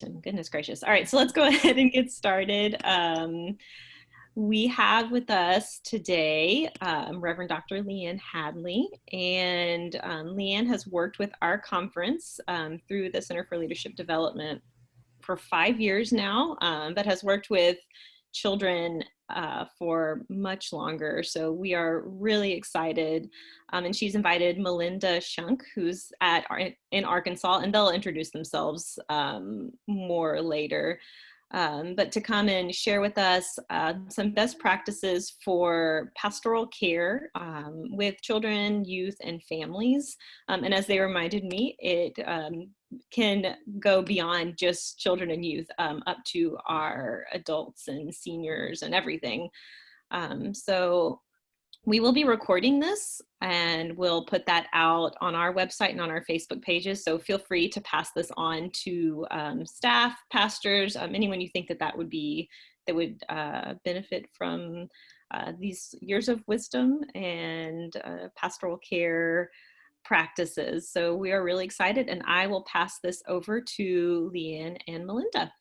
Goodness gracious. All right, so let's go ahead and get started. Um, we have with us today um, Reverend Dr. Leanne Hadley, and um, Leanne has worked with our conference um, through the Center for Leadership Development for five years now, um, but has worked with children uh, for much longer. So we are really excited. Um, and she's invited Melinda Shunk, who's at in Arkansas, and they'll introduce themselves um, more later um, but to come and share with us uh, some best practices for pastoral care um, with children, youth, and families. Um, and as they reminded me, it um, can go beyond just children and youth um, up to our adults and seniors and everything. Um, so we will be recording this and we'll put that out on our website and on our Facebook pages. So feel free to pass this on to um, staff, pastors, um, anyone you think that that would be, that would uh, benefit from uh, these years of wisdom and uh, pastoral care practices. So we are really excited and I will pass this over to Leanne and Melinda.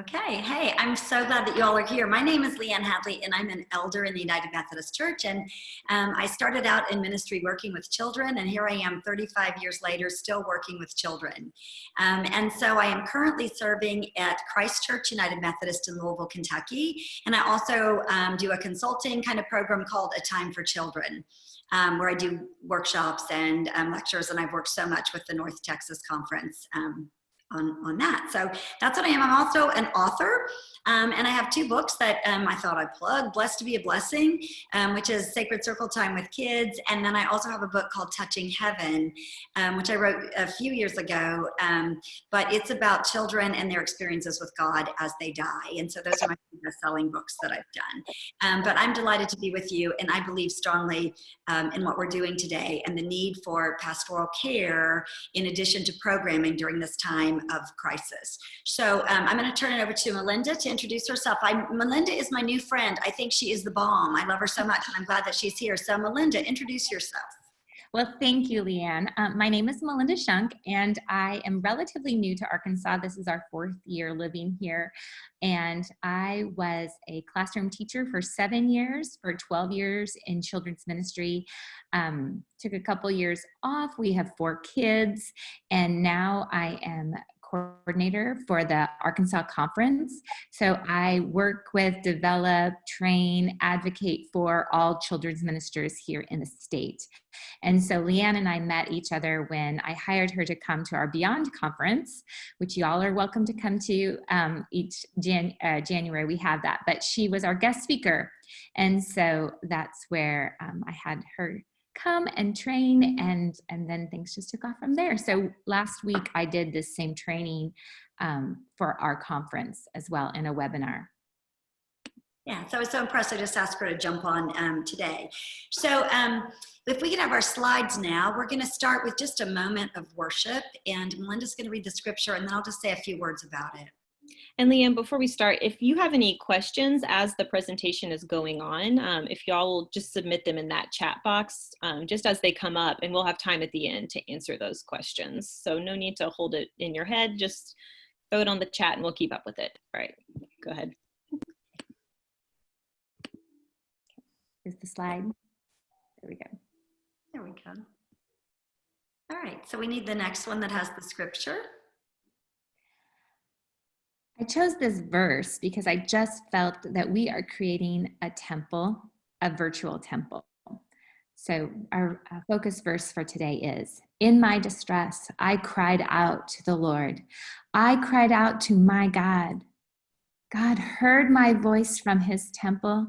Okay, hey, I'm so glad that you all are here. My name is Leanne Hadley and I'm an elder in the United Methodist Church and um, I started out in ministry working with children and here I am 35 years later still working with children. Um, and so I am currently serving at Christ Church United Methodist in Louisville, Kentucky and I also um, do a consulting kind of program called A Time for Children. Um, where I do workshops and um, lectures, and I've worked so much with the North Texas Conference um, on, on that. So that's what I am. I'm also an author. Um, and I have two books that um, I thought I'd plug, Blessed to be a Blessing, um, which is Sacred Circle Time with Kids. And then I also have a book called Touching Heaven, um, which I wrote a few years ago. Um, but it's about children and their experiences with God as they die. And so those are my best-selling books that I've done. Um, but I'm delighted to be with you. And I believe strongly in what we're doing today and the need for pastoral care in addition to programming during this time of crisis. So I'm going to turn it over to Melinda to introduce herself. I, Melinda is my new friend. I think she is the bomb. I love her so much and I'm glad that she's here. So Melinda, introduce yourself. Well, thank you, Leanne. Um, my name is Melinda Shunk, and I am relatively new to Arkansas. This is our fourth year living here. And I was a classroom teacher for seven years, for 12 years in children's ministry. Um, took a couple years off. We have four kids, and now I am coordinator for the Arkansas Conference. So I work with, develop, train, advocate for all children's ministers here in the state. And so Leanne and I met each other when I hired her to come to our Beyond Conference, which you all are welcome to come to um, each Jan uh, January. We have that, but she was our guest speaker. And so that's where um, I had her come and train and and then things just took off from there. So last week i did this same training um, for our conference as well in a webinar. Yeah so i was so impressed i just asked her to jump on um, today. So um, if we can have our slides now we're going to start with just a moment of worship and melinda's going to read the scripture and then i'll just say a few words about it and Leanne, before we start, if you have any questions as the presentation is going on, um, if y'all will just submit them in that chat box um, just as they come up and we'll have time at the end to answer those questions. So no need to hold it in your head, just throw it on the chat and we'll keep up with it. All right, go ahead. Is the slide. There we go. There we go. All right, so we need the next one that has the scripture. I chose this verse because I just felt that we are creating a temple, a virtual temple. So our focus verse for today is, in my distress, I cried out to the Lord. I cried out to my God. God heard my voice from his temple.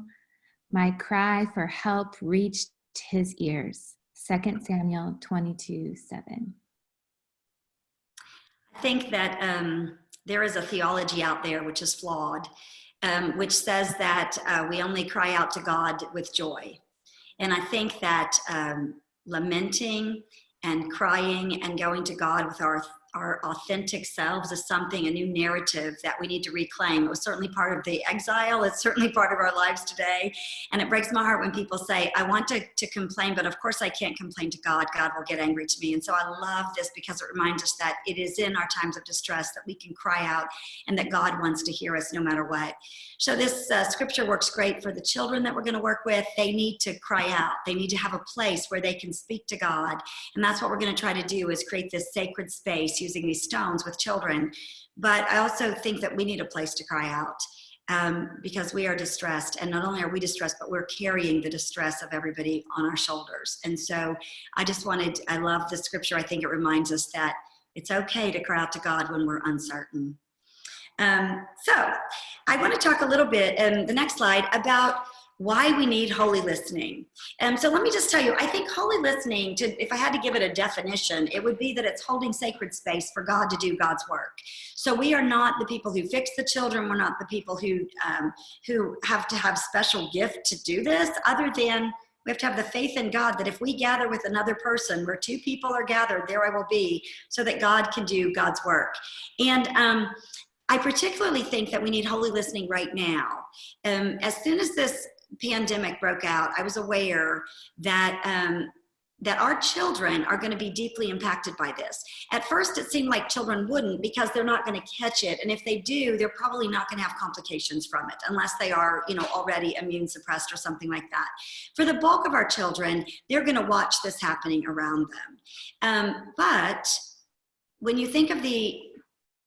My cry for help reached his ears. 2 Samuel 22, 7. I think that um, there is a theology out there which is flawed, um, which says that uh, we only cry out to God with joy. And I think that um, lamenting and crying and going to God with our our authentic selves is something, a new narrative that we need to reclaim. It was certainly part of the exile. It's certainly part of our lives today. And it breaks my heart when people say, I want to, to complain, but of course I can't complain to God. God will get angry to me. And so I love this because it reminds us that it is in our times of distress that we can cry out and that God wants to hear us no matter what. So this uh, scripture works great for the children that we're going to work with. They need to cry out. They need to have a place where they can speak to God. And that's what we're going to try to do is create this sacred space using these stones with children. But I also think that we need a place to cry out um, because we are distressed. And not only are we distressed, but we're carrying the distress of everybody on our shoulders. And so I just wanted, I love the scripture. I think it reminds us that it's okay to cry out to God when we're uncertain. Um, so I want to talk a little bit in the next slide about why we need holy listening. Um, so let me just tell you, I think holy listening, to, if I had to give it a definition, it would be that it's holding sacred space for God to do God's work. So we are not the people who fix the children. We're not the people who, um, who have to have special gift to do this other than we have to have the faith in God that if we gather with another person where two people are gathered, there I will be so that God can do God's work. And um, I particularly think that we need holy listening right now. Um, as soon as this pandemic broke out, I was aware that um, that our children are going to be deeply impacted by this. At first, it seemed like children wouldn't because they're not going to catch it. And if they do, they're probably not going to have complications from it unless they are, you know, already immune suppressed or something like that. For the bulk of our children, they're going to watch this happening around them. Um, but when you think of the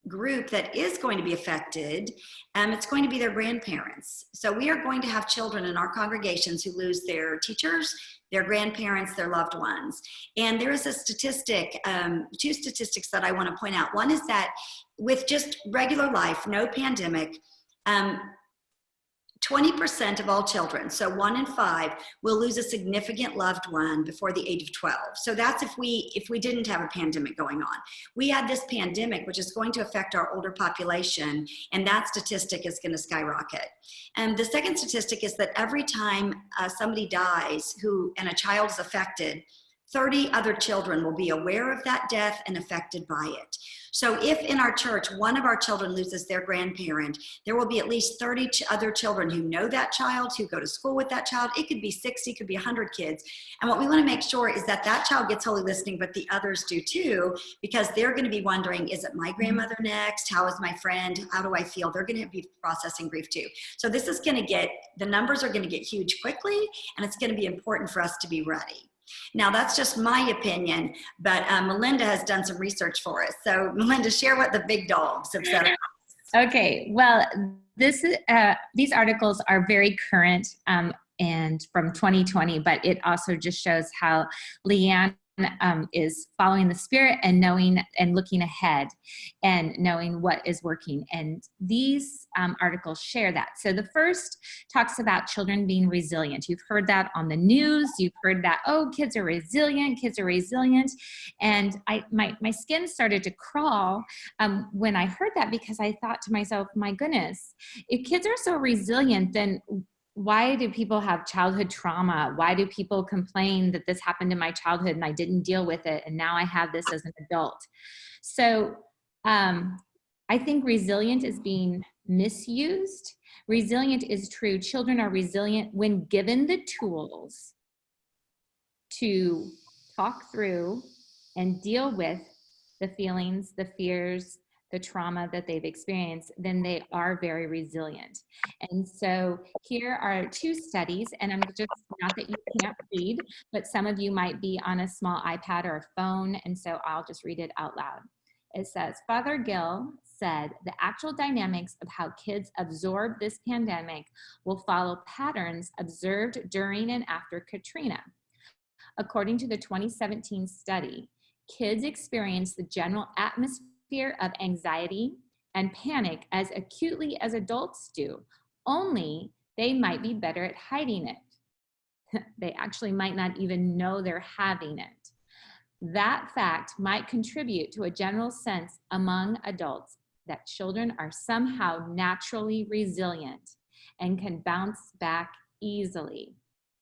group that is going to be affected, um, it's going to be their grandparents. So we are going to have children in our congregations who lose their teachers, their grandparents, their loved ones. And there is a statistic, um, two statistics that I want to point out. One is that with just regular life, no pandemic, um, 20% of all children, so one in five, will lose a significant loved one before the age of 12. So that's if we if we didn't have a pandemic going on. We had this pandemic, which is going to affect our older population, and that statistic is going to skyrocket. And the second statistic is that every time uh, somebody dies who and a child is affected, 30 other children will be aware of that death and affected by it. So if in our church, one of our children loses their grandparent, there will be at least 30 ch other children who know that child, who go to school with that child. It could be 60, could be 100 kids. And what we wanna make sure is that that child gets holy listening, but the others do too, because they're gonna be wondering, is it my mm-hmm. grandmother next? How is my friend? How do I feel? They're gonna be processing grief too. So this is gonna get, the numbers are gonna get huge quickly, and it's gonna be important for us to be ready. Now that's just my opinion, but uh, Melinda has done some research for us. So Melinda, share what the big dogs have said. Okay, well, this uh, these articles are very current um, and from 2020, but it also just shows how Leanne um, is following the spirit and knowing and looking ahead and knowing what is working. And these um, articles share that. So the first talks about children being resilient. You've heard that on the news. You've heard that, oh, kids are resilient, kids are resilient. And I, my, my skin started to crawl um, when I heard that because I thought to myself, my goodness, if kids are so resilient, then why do people have childhood trauma? Why do people complain that this happened in my childhood and I didn't deal with it and now I have this as an adult? So um, I think resilient is being misused. Resilient is true. Children are resilient when given the tools to talk through and deal with the feelings, the fears, the trauma that they've experienced, then they are very resilient. And so here are two studies, and I'm just, not that you can't read, but some of you might be on a small iPad or a phone, and so I'll just read it out loud. It says, Fothergill said the actual dynamics of how kids absorb this pandemic will follow patterns observed during and after Katrina. According to the 2017 study, kids experience the general atmosphere fear of anxiety and panic as acutely as adults do, only they might be better at hiding it. they actually might not even know they're having it. That fact might contribute to a general sense among adults that children are somehow naturally resilient and can bounce back easily.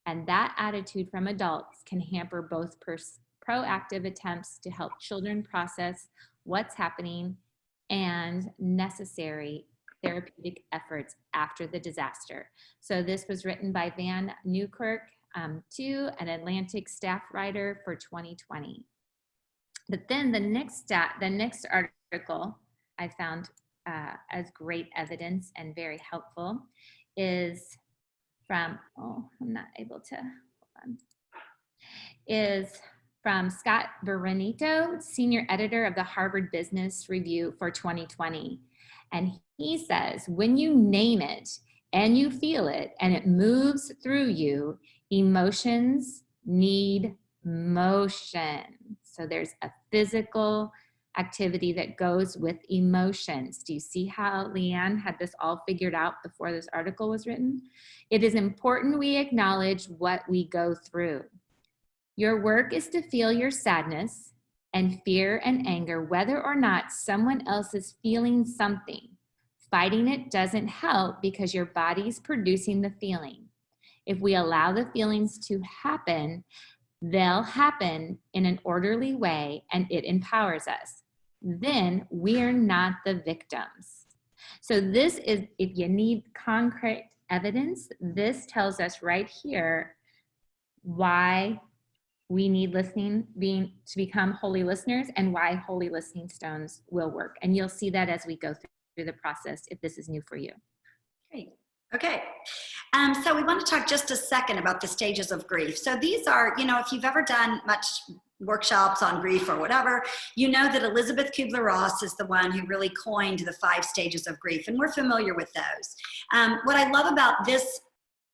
And that attitude from adults can hamper both proactive attempts to help children process what's happening, and necessary therapeutic efforts after the disaster. So this was written by Vann Newkirk um, to an Atlantic staff writer for 2020. But then the next stat, the next article I found uh, as great evidence and very helpful is from, oh, I'm not able to, hold on, is from Scott Berinato, senior editor of the Harvard Business Review for 2020. And he says, when you name it and you feel it and it moves through you, emotions need motion. So there's a physical activity that goes with emotions. Do you see how Leanne had this all figured out before this article was written? It is important we acknowledge what we go through. Your work is to feel your sadness and fear and anger, whether or not someone else is feeling something. Fighting it doesn't help because your body's producing the feeling. If we allow the feelings to happen, they'll happen in an orderly way and it empowers us. Then we're not the victims. So this is, if you need concrete evidence, this tells us right here why we need listening being to become holy listeners and why holy listening stones will work. And you'll see that as we go through the process if this is new for you. Great. Okay. Um, so we want to talk just a second about the stages of grief. So these are, you know, if you've ever done much workshops on grief or whatever, you know that Elisabeth Kubler-Ross is the one who really coined the five stages of grief, and we're familiar with those. Um, what I love about this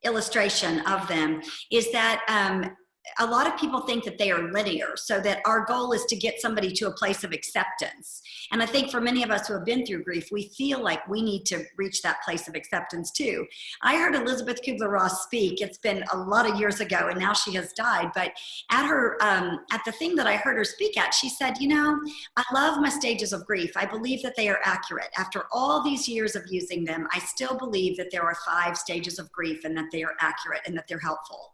illustration of them is that um, a lot of people think that they are linear, so that our goal is to get somebody to a place of acceptance. And I think for many of us who have been through grief, we feel like we need to reach that place of acceptance too. I heard elisabeth Kubler-Ross speak. It's been a lot of years ago, and now she has died. But at her, um, at the thing that I heard her speak at, she said, "You know, I love my stages of grief. I believe that they are accurate. After all these years of using them, I still believe that there are five stages of grief, and that they are accurate and that they're helpful."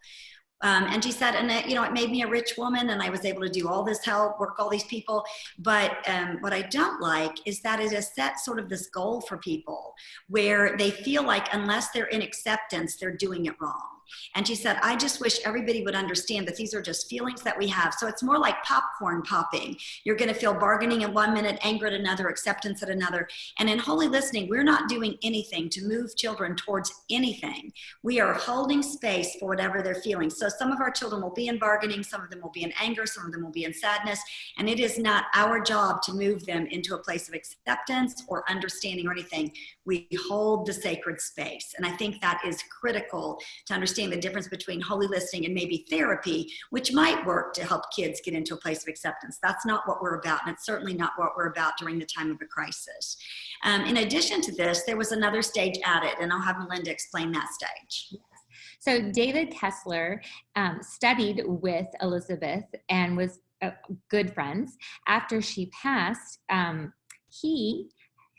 Um, and she said, and it, you know, it made me a rich woman and I was able to do all this help, work all these people. But um, what I don't like is that it has set sort of this goal for people where they feel like unless they're in acceptance, they're doing it wrong. And she said, I just wish everybody would understand that these are just feelings that we have. So it's more like popcorn popping. You're going to feel bargaining in one minute, anger at another, acceptance at another. And in holy listening, we're not doing anything to move children towards anything. We are holding space for whatever they're feeling. So some of our children will be in bargaining, some of them will be in anger, some of them will be in sadness. And it is not our job to move them into a place of acceptance or understanding or anything. We hold the sacred space. And I think that is critical to understand understand the difference between holy listening and maybe therapy, which might work to help kids get into a place of acceptance. That's not what we're about, and it's certainly not what we're about during the time of a crisis. Um, in addition to this, there was another stage added, and I'll have Melinda explain that stage. So David Kessler um, studied with Elisabeth and was uh, good friends. After she passed, um, he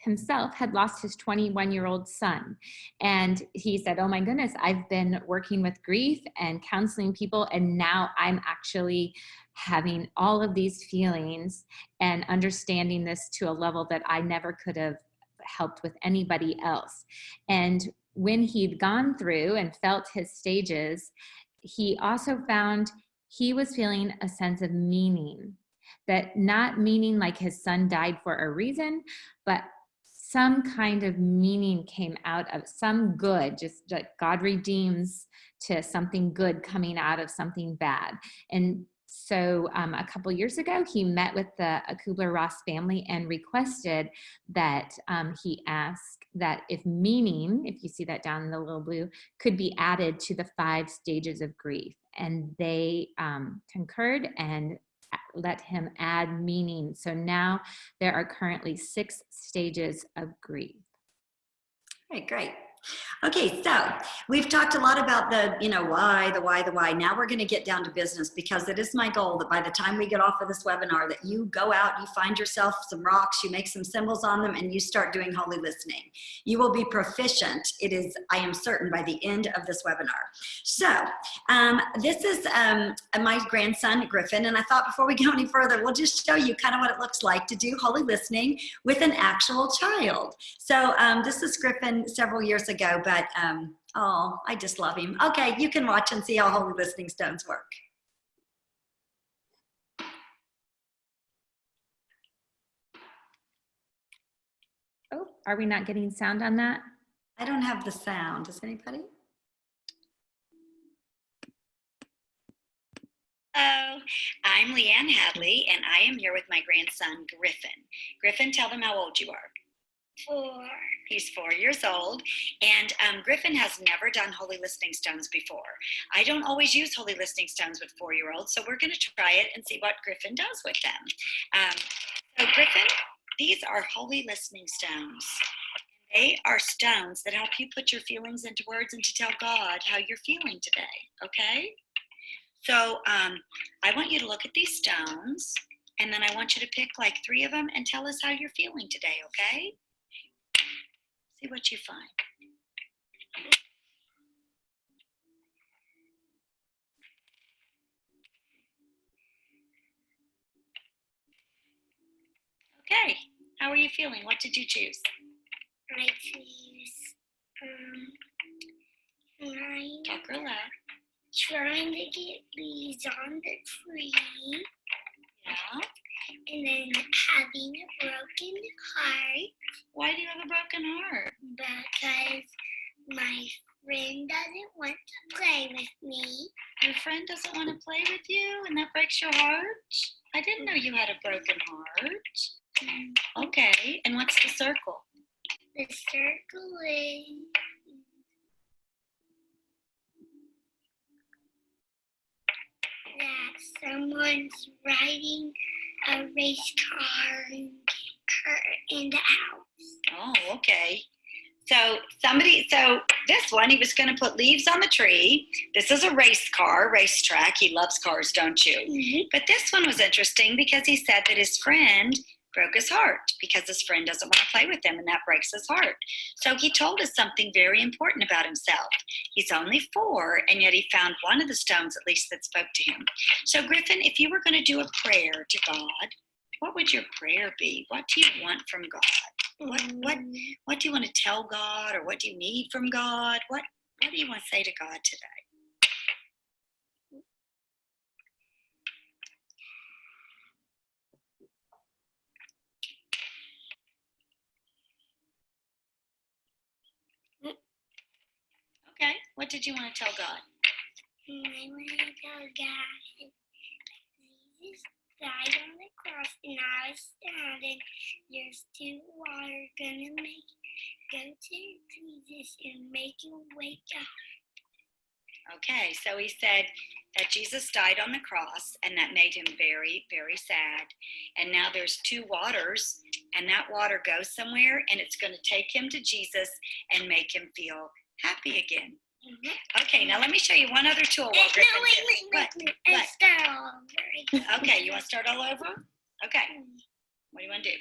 himself had lost his 21 year old son. And he said, Oh my goodness, I've been working with grief and counseling people, and now I'm actually having all of these feelings and understanding this to a level that I never could have helped with anybody else. And when he'd gone through and felt his stages, he also found he was feeling a sense of meaning that not meaning like his son died for a reason, but some kind of meaning came out of some good, just like God redeems to something good coming out of something bad. And so um, a couple years ago, he met with the Kubler-Ross family and requested that um, he ask that if meaning, if you see that down in the little blue, could be added to the five stages of grief. And they um, concurred and let him add meaning. So now there are currently six stages of grief. Okay, great. Okay, so we've talked a lot about the, you know, why, the why, the why. Now we're going to get down to business because it is my goal that by the time we get off of this webinar that you go out, you find yourself some rocks, you make some symbols on them and you start doing holy listening. You will be proficient. It is, I am certain by the end of this webinar. So um, this is um, my grandson, Griffin. And I thought before we go any further, we'll just show you kind of what it looks like to do holy listening with an actual child. So um, this is Griffin several years ago, but um, oh, I just love him. Okay, you can watch and see how holy listening stones work. Oh, are we not getting sound on that? I don't have the sound. Does anybody? Hello, I'm Leanne Hadley, and I am here with my grandson, Griffin. Griffin, tell them how old you are. Four. He's four years old, and um, Griffin has never done Holy Listening Stones before. I don't always use Holy Listening Stones with four-year-olds, so we're going to try it and see what Griffin does with them. Um, so Griffin, these are Holy Listening Stones. They are stones that help you put your feelings into words and to tell God how you're feeling today, okay? So um, I want you to look at these stones, and then I want you to pick like three of them and tell us how you're feeling today, okay? See what you find. Okay, how are you feeling? What did you choose? I choose um trying, Talk real loud. trying to get leaves on the tree. And then having a broken heart Why do you have a broken heart? because my friend doesn't want to play with me. Your friend doesn't want to play with you and that breaks your heart? I didn't know you had a broken heart. Mm-hmm. Okay, and what's the circle? The circle is that someone's riding a race car in, the house. Oh, okay. So somebody, so this one, he was going to put leaves on the tree. This is a race car, racetrack. He loves cars, don't you? Mm-hmm. But this one was interesting because he said that his friend broke his heart because his friend doesn't want to play with him and that breaks his heart. So he told us something very important about himself. He's only four and yet he found one of the stones at least that spoke to him. So Griffin, if you were going to do a prayer to God, what would your prayer be? What do you want from God? What what mm. what do you want to tell God or what do you need from God? What what do you want to say to God today? Okay, what did you want to tell God? I want to tell God Jesus died on the cross and I was standing. There's two water gonna make go to Jesus and make you wake up. Okay, so he said that Jesus died on the cross and that made him very, very sad. And now there's two waters, and that water goes somewhere and it's going to take him to Jesus and make him feel happy again. Mm-hmm. Okay, now let me show you one other tool. Wait, no, wait, wait, wait, What? wait. What? I start all over again. Okay, you want to start all over? Okay, mm. what do you want to do?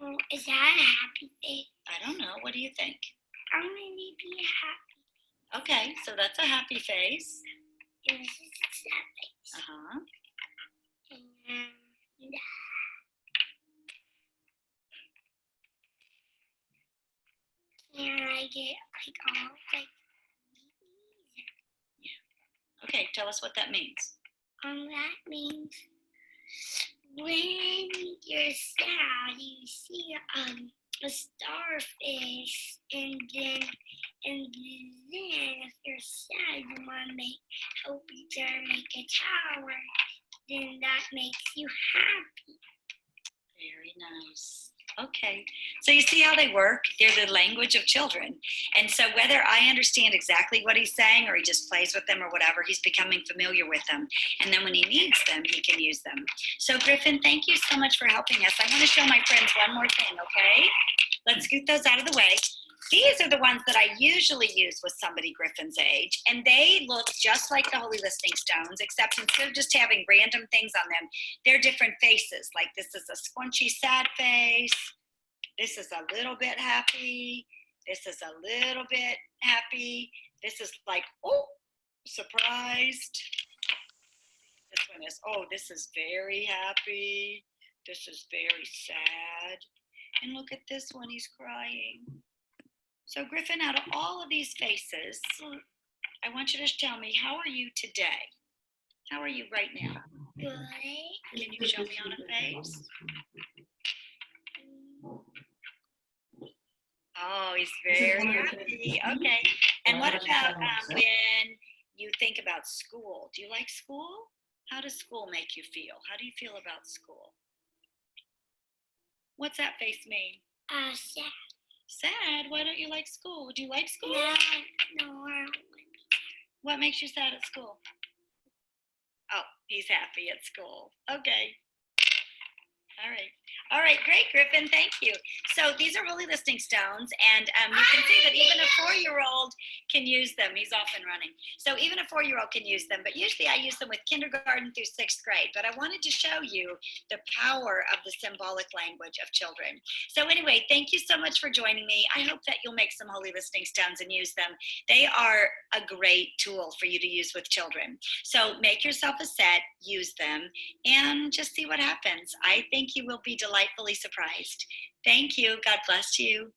Oh, is that a happy face? I don't know. What do you think? I'm gonna be happy. Okay, so that's a happy face. And this is a sad face. Uh huh. And um, can I get like all like Yeah. Okay, tell us what that means. um that means when you're sad you see um a starfish and then and then if you're sad you wanna make help each other make a tower then that makes you happy. Very nice. Okay. So you see how they work? They're the language of children. And so whether I understand exactly what he's saying or he just plays with them or whatever, he's becoming familiar with them. And then when he needs them, he can use them. So Griffin, thank you so much for helping us. I want to show my friends one more thing, okay? Let's scoot those out of the way. These are the ones that I usually use with somebody Griffin's age, and they look just like the Holy Listening Stones, except instead of just having random things on them, they're different faces. Like this is a squinchy sad face, this is a little bit happy, this is a little bit happy, this is like, oh, surprised. This one is, oh, this is very happy, this is very sad. And look at this one, he's crying. So Griffin, out of all of these faces, I want you to tell me, how are you today? How are you right now? Good. Can you show me on a face? Oh, he's very happy. Okay. And what about um, when you think about school? Do you like school? How does school make you feel? How do you feel about school? What's that face mean? Uh, sad. Sad. Why don't you like school? Do you like school? No, no, I don't like What makes you sad at school? Oh, he's happy at school. Okay. All right. All right, great, Griffin. Thank you. So these are Holy Listening Stones, and um, you can see that even a four-year-old can use them. He's off and running. So even a four-year-old can use them, but usually I use them with kindergarten through sixth grade. But I wanted to show you the power of the symbolic language of children. So anyway, thank you so much for joining me. I hope that you'll make some Holy Listening Stones and use them. They are a great tool for you to use with children. So make yourself a set, use them, and just see what happens. I think you will be delightfully surprised. Thank you. God bless you.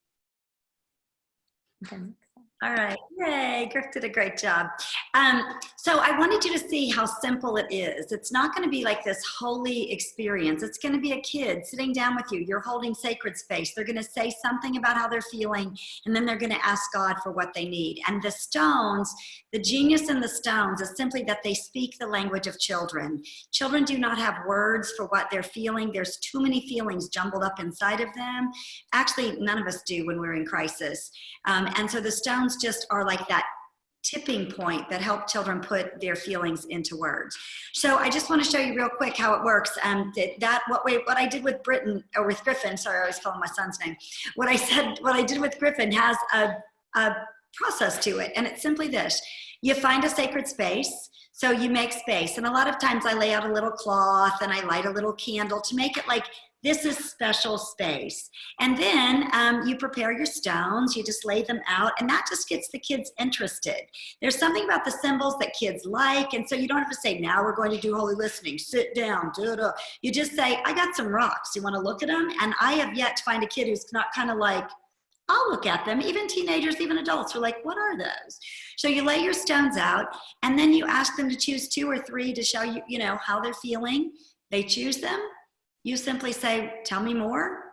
All right, yay, Griff did a great job. Um, so I wanted you to see how simple it is. It's not gonna be like this holy experience. It's gonna be a kid sitting down with you. You're holding sacred space. They're gonna say something about how they're feeling, and then they're gonna ask God for what they need. And the stones, the genius in the stones is simply that they speak the language of children. Children do not have words for what they're feeling. There's too many feelings jumbled up inside of them. Actually, none of us do when we're in crisis. Um, and so the stones just are like that tipping point that help children put their feelings into words. So I just want to show you real quick how it works. Um, that, that what we, what I did with Britain or with Griffin, sorry, I always call him my son's name. What I said, what I did with Griffin has a, a process to it. And it's simply this, you find a sacred space, so you make space. And a lot of times I lay out a little cloth and I light a little candle to make it like this is special space. And then um, you prepare your stones, you just lay them out, and that just gets the kids interested. There's something about the symbols that kids like, and so you don't have to say, now we're going to do holy listening, sit down, da da. You just say, I got some rocks, you wanna look at them? And I have yet to find a kid who's not kind of like, I'll look at them. Even teenagers, even adults are like, what are those? So you lay your stones out and then you ask them to choose two or three to show you, you know, how they're feeling. They choose them you simply say, tell me more.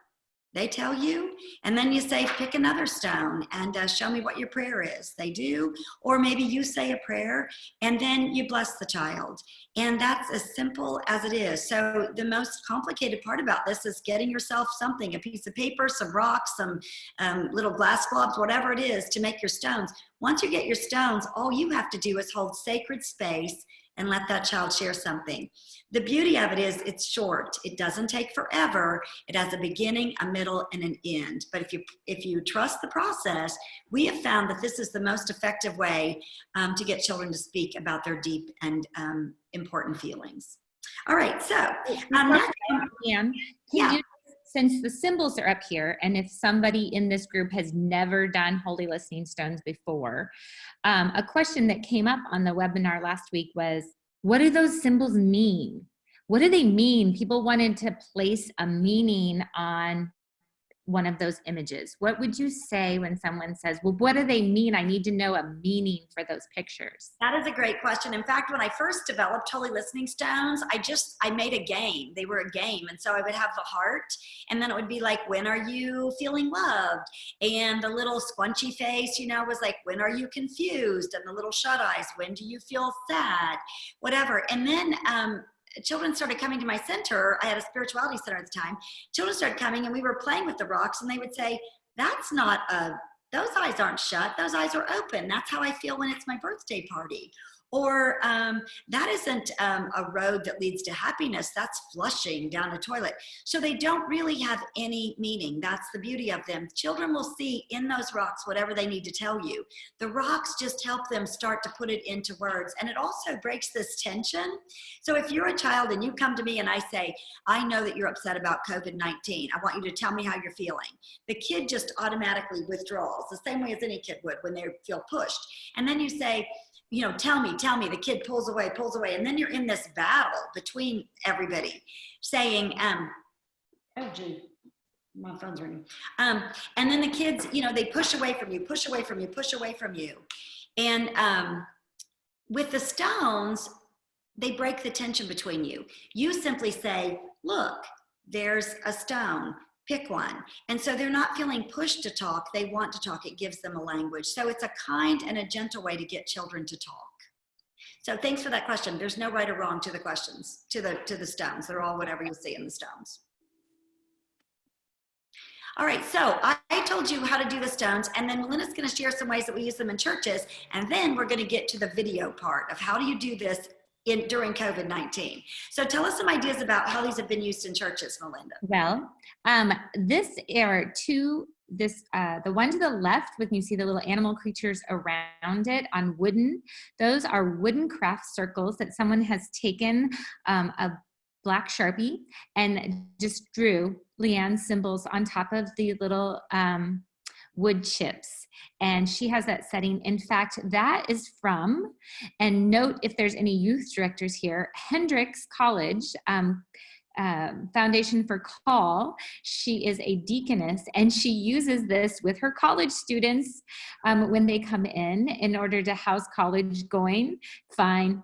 They tell you, and then you say, pick another stone and uh, show me what your prayer is. They do, or maybe you say a prayer and then you bless the child. And that's as simple as it is. So the most complicated part about this is getting yourself something, a piece of paper, some rocks, some um, little glass globes, whatever it is to make your stones. Once you get your stones, all you have to do is hold sacred space and let that child share something. The beauty of it is it's short. It doesn't take forever. It has a beginning, a middle, and an end. But if you, if you trust the process, we have found that this is the most effective way um, to get children to speak about their deep and um, important feelings. All right, so um, Anne, yeah. You, since the symbols are up here, and if somebody in this group has never done Holy Listening Stones before, um, a question that came up on the webinar last week was, what do those symbols mean? What do they mean? People wanted to place a meaning on one of those images? What would you say when someone says, well, what do they mean? I need to know a meaning for those pictures. That is a great question. In fact, when I first developed Holy Listening Stones, I just, I made a game. They were a game. And so I would have the heart and then it would be like, when are you feeling loved? And the little squunchy face, you know, was like, when are you confused? And the little shut eyes, when do you feel sad? Whatever. And then um, children started coming to my center. I had a spirituality center at the time. Children started coming and we were playing with the rocks and they would say, that's not a, those eyes aren't shut. Those eyes are open. That's how I feel when it's my birthday party or um, that isn't um, a road that leads to happiness that's flushing down a toilet. So they don't really have any meaning that's the beauty of them. Children will see in those rocks whatever they need to tell you. The rocks just help them start to put it into words and it also breaks this tension. So if you're a child and you come to me and i say i know that you're upset about covid-19 i want you to tell me how you're feeling the kid just automatically withdraws the same way as any kid would when they feel pushed. And then you say you know, tell me, tell me, the kid pulls away, pulls away. And then you're in this battle between everybody saying, um, oh gee, my phone's ringing. Um, and then the kids, you know, they push away from you, push away from you, push away from you. And um, with the stones, they break the tension between you. You simply say, look, there's a stone pick one. And so they're not feeling pushed to talk. They want to talk. It gives them a language. So it's a kind and a gentle way to get children to talk. So thanks for that question. There's no right or wrong to the questions, to the, to the stones. They're all whatever you see in the stones. All right, so I, told you how to do the stones, and then Melinda's gonna share some ways that we use them in churches, and then we're gonna get to the video part of how do you do this in during COVID-19. So tell us some ideas about how these have been used in churches, Melinda. Well, um, this are two, this, uh, the one to the left with you see the little animal creatures around it on wooden, those are wooden craft circles that someone has taken um, a black Sharpie and just drew Leanne symbols on top of the little um, wood chips and she has that setting. In fact, that is from, and note if there's any youth directors here, Hendrix College, um, um, Foundation for Call. She is a deaconess and she uses this with her college students um, when they come in in order to house college going. Fine.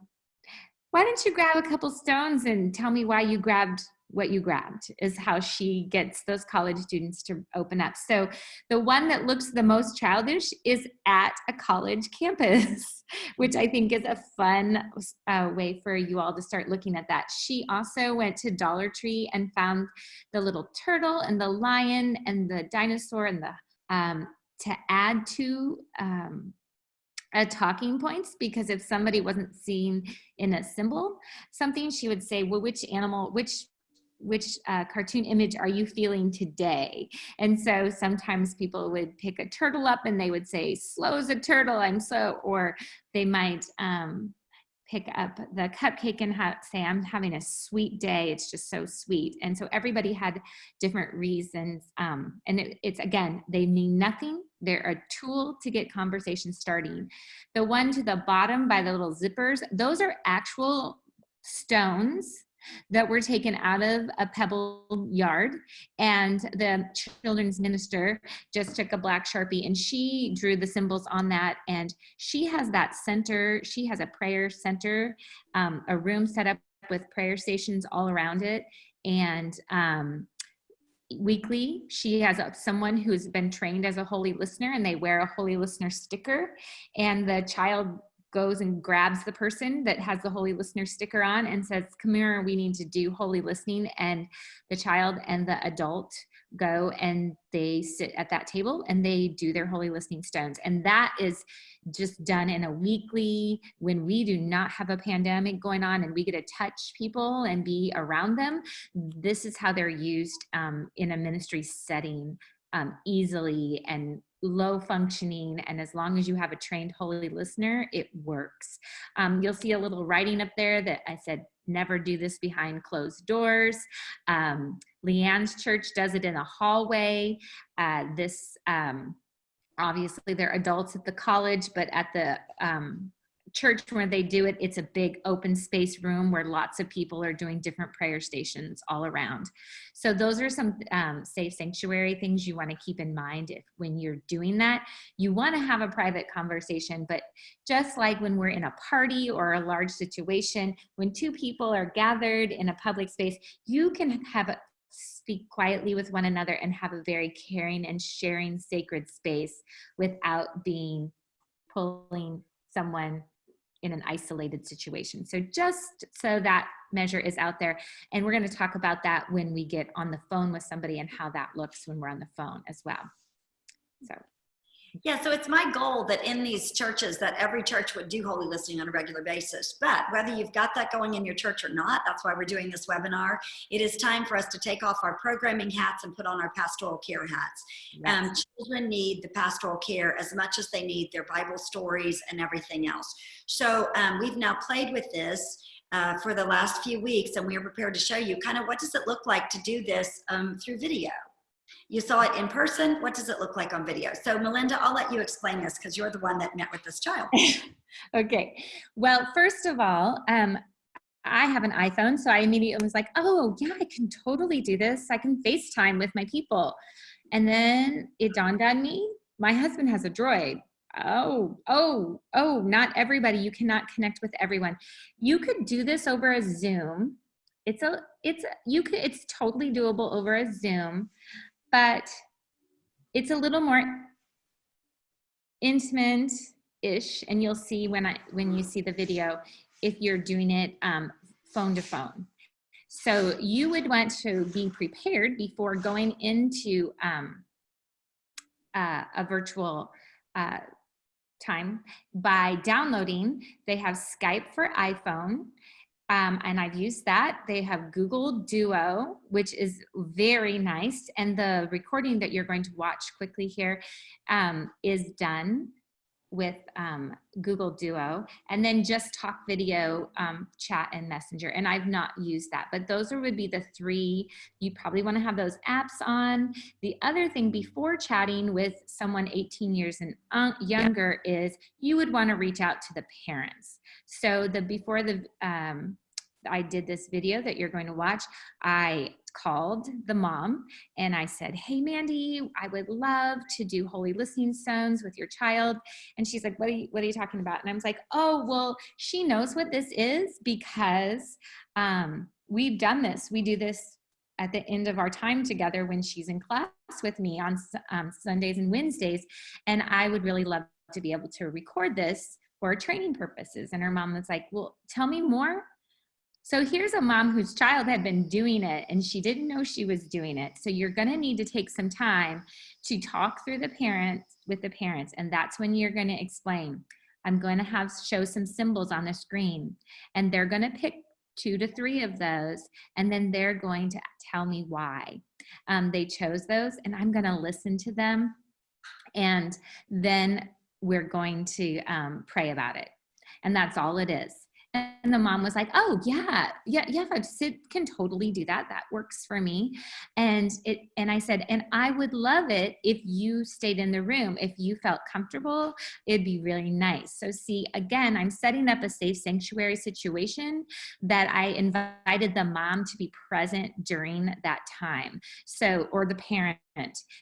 Why don't you grab a couple stones and tell me why you grabbed what you grabbed is how she gets those college students to open up. So the one that looks the most childish is at a college campus, which I think is a fun uh, way for you all to start looking at that. She also went to Dollar Tree and found the little turtle and the lion and the dinosaur and the um, to add to um, a talking points because if somebody wasn't seen in a symbol something she would say well which animal which which uh, cartoon image are you feeling today? And so sometimes people would pick a turtle up and they would say, slow as a turtle, I'm slow, or they might um, pick up the cupcake and say, I'm having a sweet day. It's just so sweet. And so everybody had different reasons. Um, and it, it's again, they mean nothing. They're a tool to get conversation starting. The one to the bottom by the little zippers, those are actual stones that were taken out of a pebble yard. And the children's minister just took a black sharpie and she drew the symbols on that. And she has that center she has a prayer center um, a room set up with prayer stations all around it. And um, weekly she has a, someone who's been trained as a holy listener and they wear a holy listener sticker. And the child goes and grabs the person that has the holy listener sticker on and says, come here, we need to do holy listening. And the child and the adult go and they sit at that table and they do their holy listening stones. And that is just done in a weekly, when we do not have a pandemic going on and we get to touch people and be around them, this is how they're used um, in a ministry setting um, easily and low functioning and as long as you have a trained holy listener it works. Um, you'll see a little writing up there that i said never do this behind closed doors. Um, leanne's church does it in a hallway. Uh, this um, obviously they're adults at the college but at the um, church where they do it, it's a big open space room where lots of people are doing different prayer stations all around. So those are some um, safe sanctuary things you want to keep in mind if when you're doing that. You want to have a private conversation, but just like when we're in a party or a large situation, when two people are gathered in a public space, you can have a speak quietly with one another and have a very caring and sharing sacred space without being pulling someone in an isolated situation. So just so that measure is out there. And we're gonna talk about that when we get on the phone with somebody and how that looks when we're on the phone as well. So. Yeah, so it's my goal that in these churches that every church would do holy listening on a regular basis. But whether you've got that going in your church or not, that's why we're doing this webinar. It is time for us to take off our programming hats and put on our pastoral care hats. Um, children need the pastoral care as much as they need their Bible stories and everything else. So um, we've now played with this uh, for the last few weeks and we are prepared to show you kind of what does it look like to do this um, through video. You saw it in person. What does it look like on video? So Melinda, I'll let you explain this because you're the one that met with this child. okay. Well, first of all, um, I have an iPhone, so I immediately was like, oh, yeah, I can totally do this. I can FaceTime with my people. And then it dawned on me, my husband has a droid. Oh, oh, oh, not everybody. You cannot connect with everyone. You could do this over a Zoom. It's a, it's, you could, it's totally doable over a Zoom but it's a little more intimate-ish, and you'll see when I when you see the video if you're doing it um, phone to phone. So you would want to be prepared before going into um, uh, a virtual uh, time by downloading. They have Skype for iPhone um, and I've used that. They have Google Duo, which is very nice. And the recording that you're going to watch quickly here um, is done with um, Google Duo and then just talk video, um, chat and messenger. And I've not used that, but those would be the three. You probably wanna have those apps on. The other thing before chatting with someone 18 years and younger yeah. is you would wanna reach out to the parents. So the before the, um, I did this video that you're going to watch, I called the mom and I said, hey, Mandy, I would love to do holy listening stones with your child. And she's like, what are you, what are you talking about? And I was like, oh, well, she knows what this is because um, we've done this. We do this at the end of our time together when she's in class with me on um, Sundays and Wednesdays. And I would really love to be able to record this for training purposes. And her mom was like, well, tell me more so here's a mom whose child had been doing it and she didn't know she was doing it. So you're gonna need to take some time to talk through the parents with the parents and that's when you're gonna explain. I'm going to have show some symbols on the screen and they're gonna pick two to three of those and then they're going to tell me why. Um, they chose those and I'm gonna listen to them and then we're going to um, pray about it. And that's all it is. And the mom was like, oh yeah, yeah, yeah, Sid can totally do that. That works for me. And it and I said, and I would love it if you stayed in the room. If you felt comfortable, it'd be really nice. So see, again, I'm setting up a safe sanctuary situation that I invited the mom to be present during that time. So, or the parent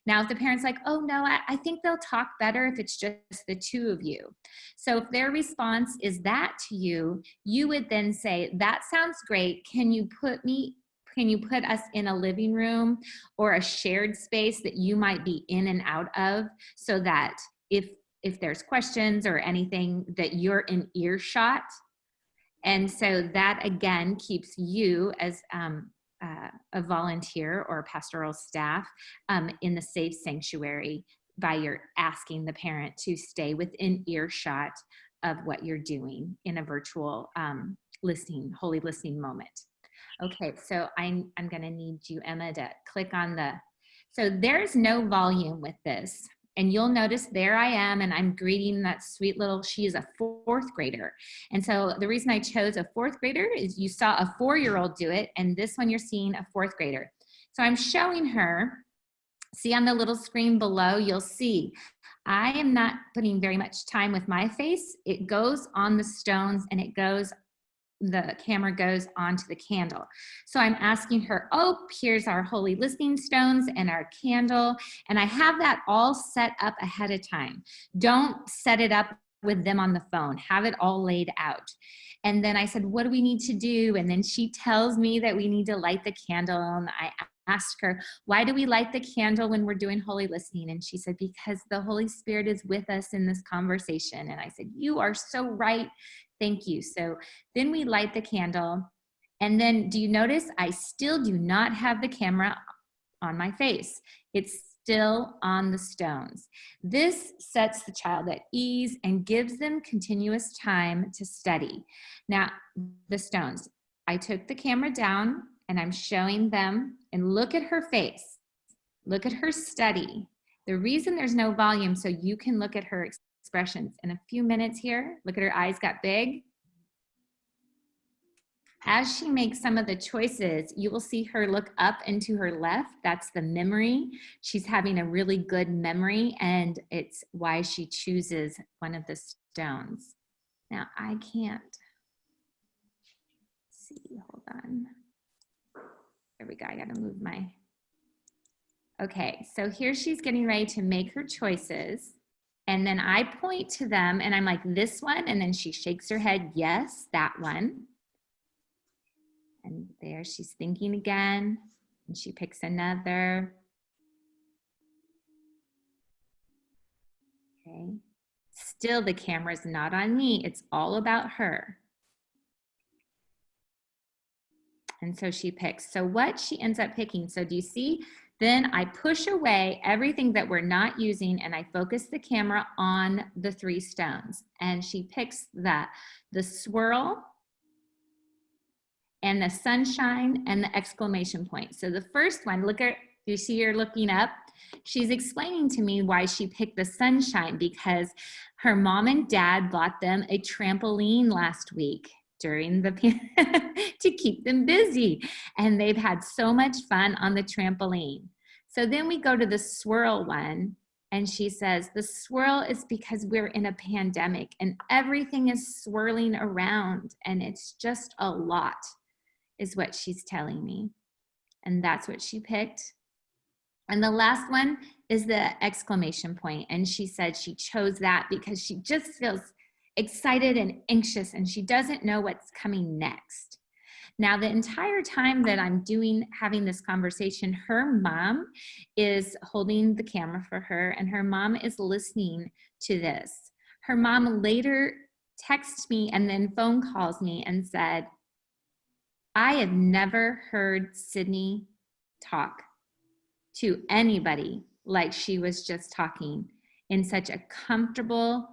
now, if the parent's like, oh no, I, I, think they'll talk better if it's just the two of you. So if their response is that to you, you would then say, that sounds great. Can you put me, can you put us in a living room or a shared space that you might be in and out of so that if, if there's questions or anything that you're in earshot. And so that again keeps you as um, uh, a volunteer or pastoral staff um, in the safe sanctuary by your asking the parent to stay within earshot of what you're doing in a virtual um, listening, holy listening moment. Okay, so I'm, I'm gonna need you, Emma, to click on the, so there's no volume with this and you'll notice there I am and I'm greeting that sweet little, she is a fourth grader. And so the reason I chose a fourth grader is you saw a four-year-old do it and this one you're seeing a fourth grader. So I'm showing her, see on the little screen below, you'll see I am not putting very much time with my face. It goes on the stones and it goes the camera goes onto the candle. So I'm asking her, oh, here's our holy listening stones and our candle. And I have that all set up ahead of time. Don't set it up with them on the phone. Have it all laid out. And then I said, what do we need to do? And then she tells me that we need to light the candle. And I asked her, why do we light the candle when we're doing holy listening? And she said, because the Holy Spirit is with us in this conversation. And I said, you are so right. Thank you. So then we light the candle. And then do you notice I still do not have the camera on my face. It's still on the stones. This sets the child at ease and gives them continuous time to study. Now, the stones. I took the camera down and I'm showing them and look at her face. Look at her study. The reason there's no volume so you can look at her expressions. In a few minutes here, look at her eyes got big. As she makes some of the choices, you will see her look up and to her left. That's the memory. She's having a really good memory and it's why she chooses one of the stones. Now I can't see, hold on. There we go, I gotta move my, okay, so here she's getting ready to make her choices. And then I point to them and I'm like, this one, and then she shakes her head, yes, that one. And there she's thinking again, and she picks another. Okay, still the camera's not on me, it's all about her. And so she picks. So what she ends up picking, so do you see? Then I push away everything that we're not using and I focus the camera on the three stones. And she picks that, the swirl, and the sunshine and the exclamation point. So the first one, look at, you see her looking up? She's explaining to me why she picked the sunshine because her mom and dad bought them a trampoline last week during the to keep them busy. And they've had so much fun on the trampoline. So then we go to the swirl one and she says the swirl is because we're in a pandemic and everything is swirling around and it's just a lot is what she's telling me. And that's what she picked. And the last one is the exclamation point. And she said she chose that because she just feels excited and anxious and she doesn't know what's coming next. Now, the entire time that I'm doing, having this conversation, her mom is holding the camera for her and her mom is listening to this. Her mom later texts me and then phone calls me and said, I have never heard Sydney talk to anybody like she was just talking in such a comfortable,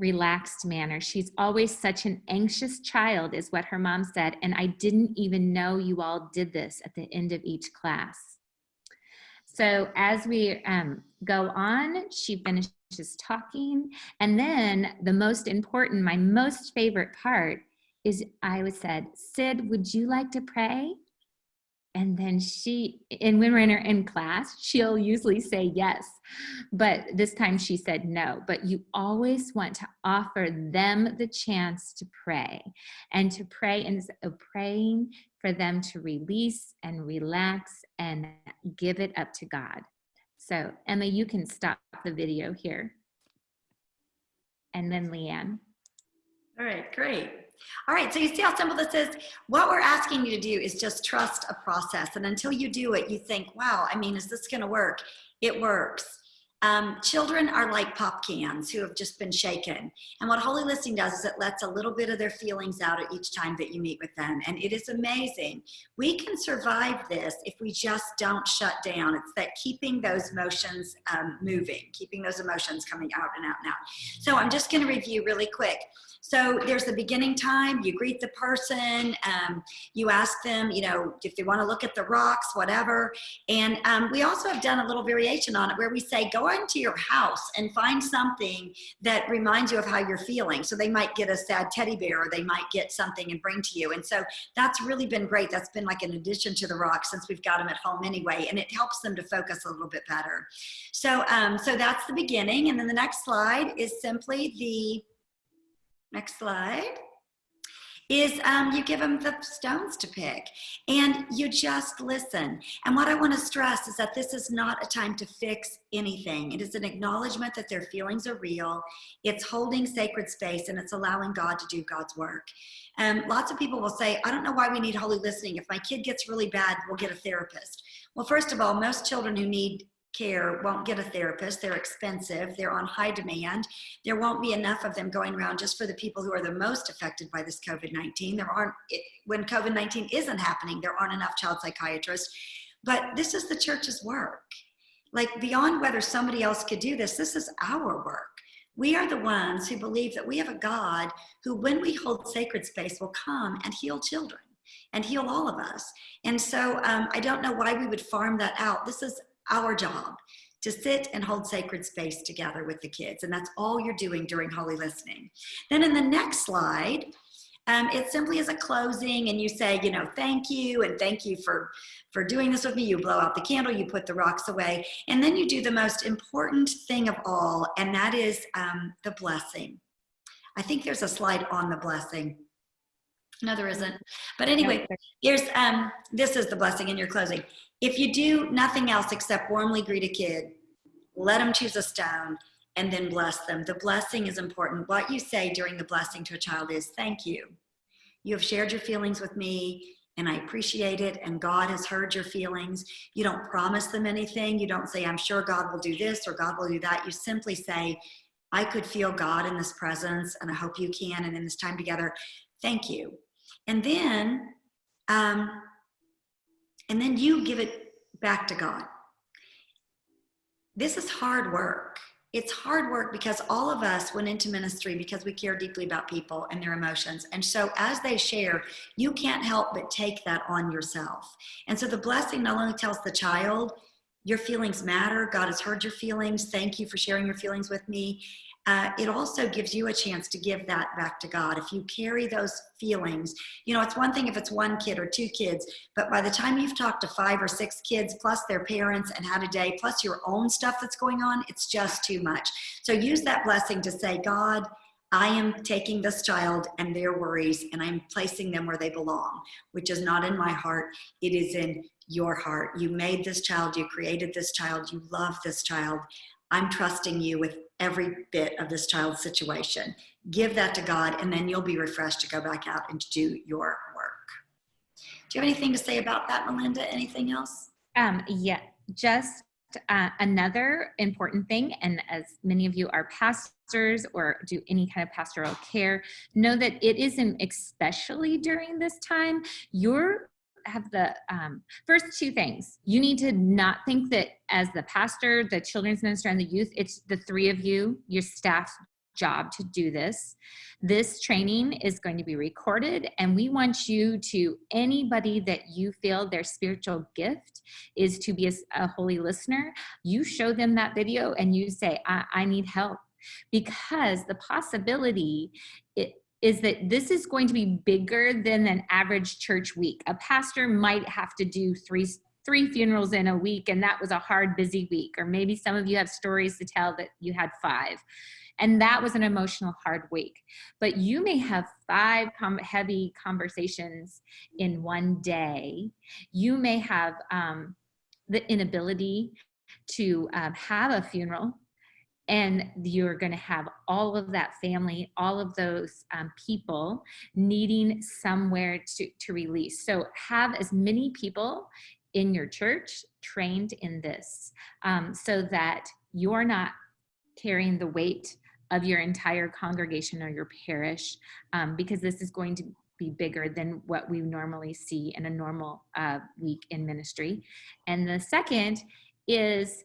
relaxed manner. She's always such an anxious child is what her mom said. And I didn't even know you all did this at the end of each class. So as we um, go on, she finishes talking. And then the most important, my most favorite part is I was said, Sid, would you like to pray? And then she and when we're in class she'll usually say yes but this time she said no. But you always want to offer them the chance to pray and to pray and praying for them to release and relax and give it up to god. So emma you can stop the video here. And then leanne. All right great all right, so you see how simple this is? What we're asking you to do is just trust a process. And until you do it, you think, wow, I mean, is this gonna work? It works. Um, children are like pop cans who have just been shaken. And what Holy Listening does is it lets a little bit of their feelings out at each time that you meet with them. And it is amazing. We can survive this if we just don't shut down. It's that keeping those emotions um, moving, keeping those emotions coming out and out and out. So I'm just gonna review really quick. So there's the beginning time, you greet the person, um, you ask them, you know, if they wanna look at the rocks, whatever. And um, we also have done a little variation on it where we say, go into your house and find something that reminds you of how you're feeling. So they might get a sad teddy bear or they might get something and bring to you. And so that's really been great. That's been like an addition to the rock since we've got them at home anyway. And it helps them to focus a little bit better. So, um, so that's the beginning. And then the next slide is simply the Next slide is um, you give them the stones to pick and you just listen. And what I want to stress is that this is not a time to fix anything. It is an acknowledgement that their feelings are real. It's holding sacred space and it's allowing God to do God's work. And lots of people will say, I don't know why we need holy listening. If my kid gets really bad, we'll get a therapist. Well, first of all, most children who need care won't get a therapist. They're expensive. They're on high demand. There won't be enough of them going around just for the people who are the most affected by this COVID-19. There aren't, when COVID-19 isn't happening, there aren't enough child psychiatrists. But this is the church's work. Like beyond whether somebody else could do this, this is our work. We are the ones who believe that we have a God who, when we hold sacred space, will come and heal children and heal all of us. And so um, I don't know why we would farm that out. This is our job to sit and hold sacred space together with the kids. And that's all you're doing during Holy Listening. Then in the next slide, um, it simply is a closing and you say, you know, thank you and thank you for, for doing this with me. You blow out the candle, you put the rocks away, and then you do the most important thing of all, and that is um, the blessing. I think there's a slide on the blessing. No, there isn't. But anyway, here's, um, this is the blessing in your closing. If you do nothing else except warmly greet a kid, let them choose a stone, and then bless them. The blessing is important. What you say during the blessing to a child is, thank you. You have shared your feelings with me and I appreciate it and God has heard your feelings. You don't promise them anything. You don't say, I'm sure God will do this or God will do that. You simply say, I could feel God in this presence and I hope you can and in this time together, thank you. And then, um, and then you give it back to God. This is hard work it's hard work because all of us went into ministry because we care deeply about people and their emotions. And so as they share, you can't help but take that on yourself. And so the blessing not only tells the child, your feelings matter, God has heard your feelings, thank you for sharing your feelings with me uh, it also gives you a chance to give that back to God. If you carry those feelings, you know, it's one thing if it's one kid or two kids, but by the time you've talked to five or six kids, plus their parents and had a day, plus your own stuff that's going on, it's just too much. So use that blessing to say, God, I am taking this child and their worries and I'm placing them where they belong, which is not in my heart. It is in your heart. You made this child, you created this child, you love this child. I'm trusting you with every bit of this child's situation. Give that to God, and then you'll be refreshed to go back out and do your work. Do you have anything to say about that, Melinda? Anything else? Um, yeah, just uh, another important thing, and as many of you are pastors or do any kind of pastoral care, know that it isn't especially during this time, your have the um, first two things. You need to not think that as the pastor, the children's minister, and the youth, it's the three of you, your staff job to do this. This training is going to be recorded and we want you to, anybody that you feel their spiritual gift is to be a, a holy listener, you show them that video and you say, I, I need help because the possibility it, is that this is going to be bigger than an average church week. A pastor might have to do three three funerals in a week and that was a hard busy week. Or maybe some of you have stories to tell that you had five. And that was an emotional hard week. But you may have five heavy conversations in one day. You may have um, the inability to um, have a funeral and you're going to have all of that family all of those um, people needing somewhere to, to release so have as many people in your church trained in this um, so that you're not carrying the weight of your entire congregation or your parish um, because this is going to be bigger than what we normally see in a normal uh, week in ministry. And the second is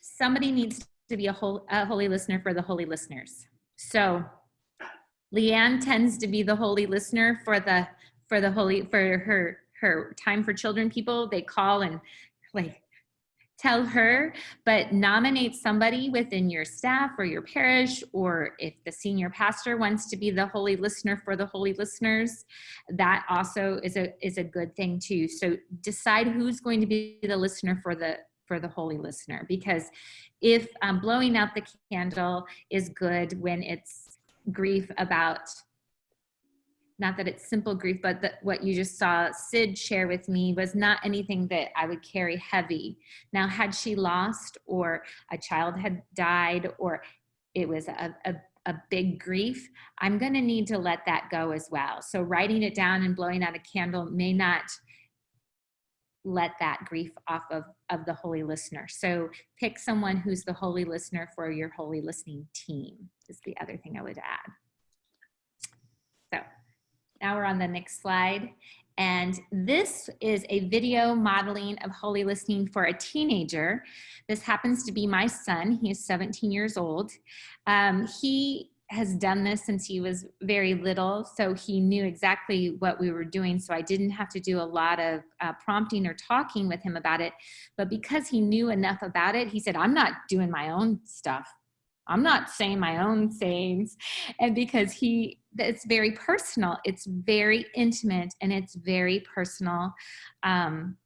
somebody needs to be a, whole, a holy listener for the holy listeners. So Leanne tends to be the holy listener for the for the holy for her her time for children people. They call and like tell her, but nominate somebody within your staff or your parish, or if the senior pastor wants to be the holy listener for the holy listeners, that also is a is a good thing too. So decide who's going to be the listener for the for the holy listener because if um, blowing out the candle is good when it's grief about not that it's simple grief, but that what you just saw Sid share with me was not anything that I would carry heavy. Now, had she lost or a child had died or it was a, a, a big grief, I'm going to need to let that go as well. So writing it down and blowing out a candle may not let that grief off of, of the holy listener. So pick someone who's the holy listener for your holy listening team is the other thing I would add. So now we're on the next slide. And this is a video modeling of holy listening for a teenager. This happens to be my son. He is 17 years old. Um, he has done this since he was very little, so he knew exactly what we were doing. So I didn't have to do a lot of uh, prompting or talking with him about it. But because he knew enough about it, he said, I'm not doing my own stuff. I'm not saying my own sayings. And because he, it's very personal, it's very intimate, and it's very personal. Um,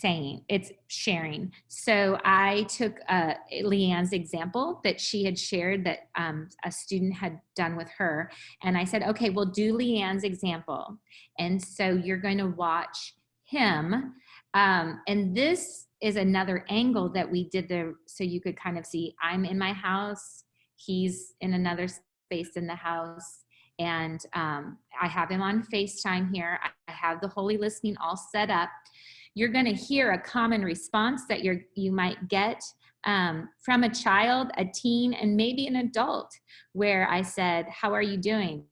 saying, it's sharing. So I took uh, Leanne's example that she had shared that um, a student had done with her. And I said, okay, we'll do Leanne's example. And so you're going to watch him. Um, and this is another angle that we did there so you could kind of see I'm in my house, he's in another space in the house. And um, I have him on FaceTime here. I have the holy listening all set up you're going to hear a common response that you're, you might get um, from a child, a teen, and maybe an adult where I said, how are you doing?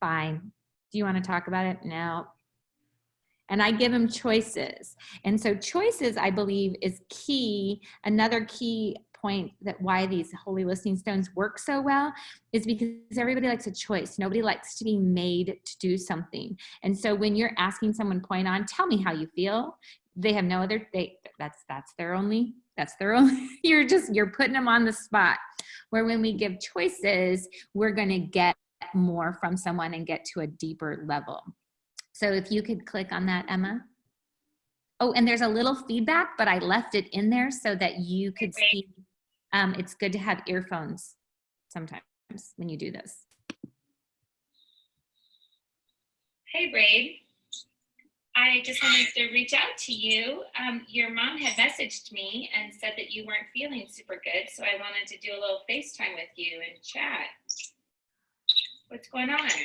Fine. Do you want to talk about it? No. And I give them choices. And so choices, I believe, is key. Another key point that why these holy listening stones work so well is because everybody likes a choice. Nobody likes to be made to do something. And so when you're asking someone point on, tell me how you feel, they have no other, they, that's, that's their only, that's their only, you're just, you're putting them on the spot. Where when we give choices, we're gonna get more from someone and get to a deeper level. So if you could click on that, Emma. Oh, and there's a little feedback, but I left it in there so that you could see. Um, it's good to have earphones sometimes when you do this. Hey, Brady. I just wanted to reach out to you. Um, your mom had messaged me and said that you weren't feeling super good, so I wanted to do a little FaceTime with you and chat. What's going on? Nothing,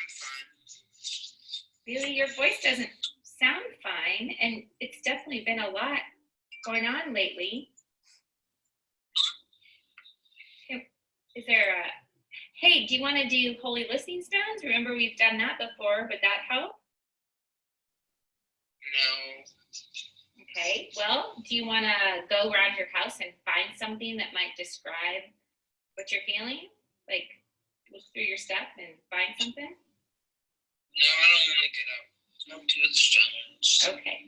I'm fine. Really, your voice doesn't sound fine, and it's definitely been a lot going on lately. Is there a hey, do you want to do holy listening stones? Remember we've done that before. Would that help? No. Okay, well, do you want to go around your house and find something that might describe what you're feeling? Like look through your stuff and find something? No, I don't want to get up. I'll do the stones. Okay.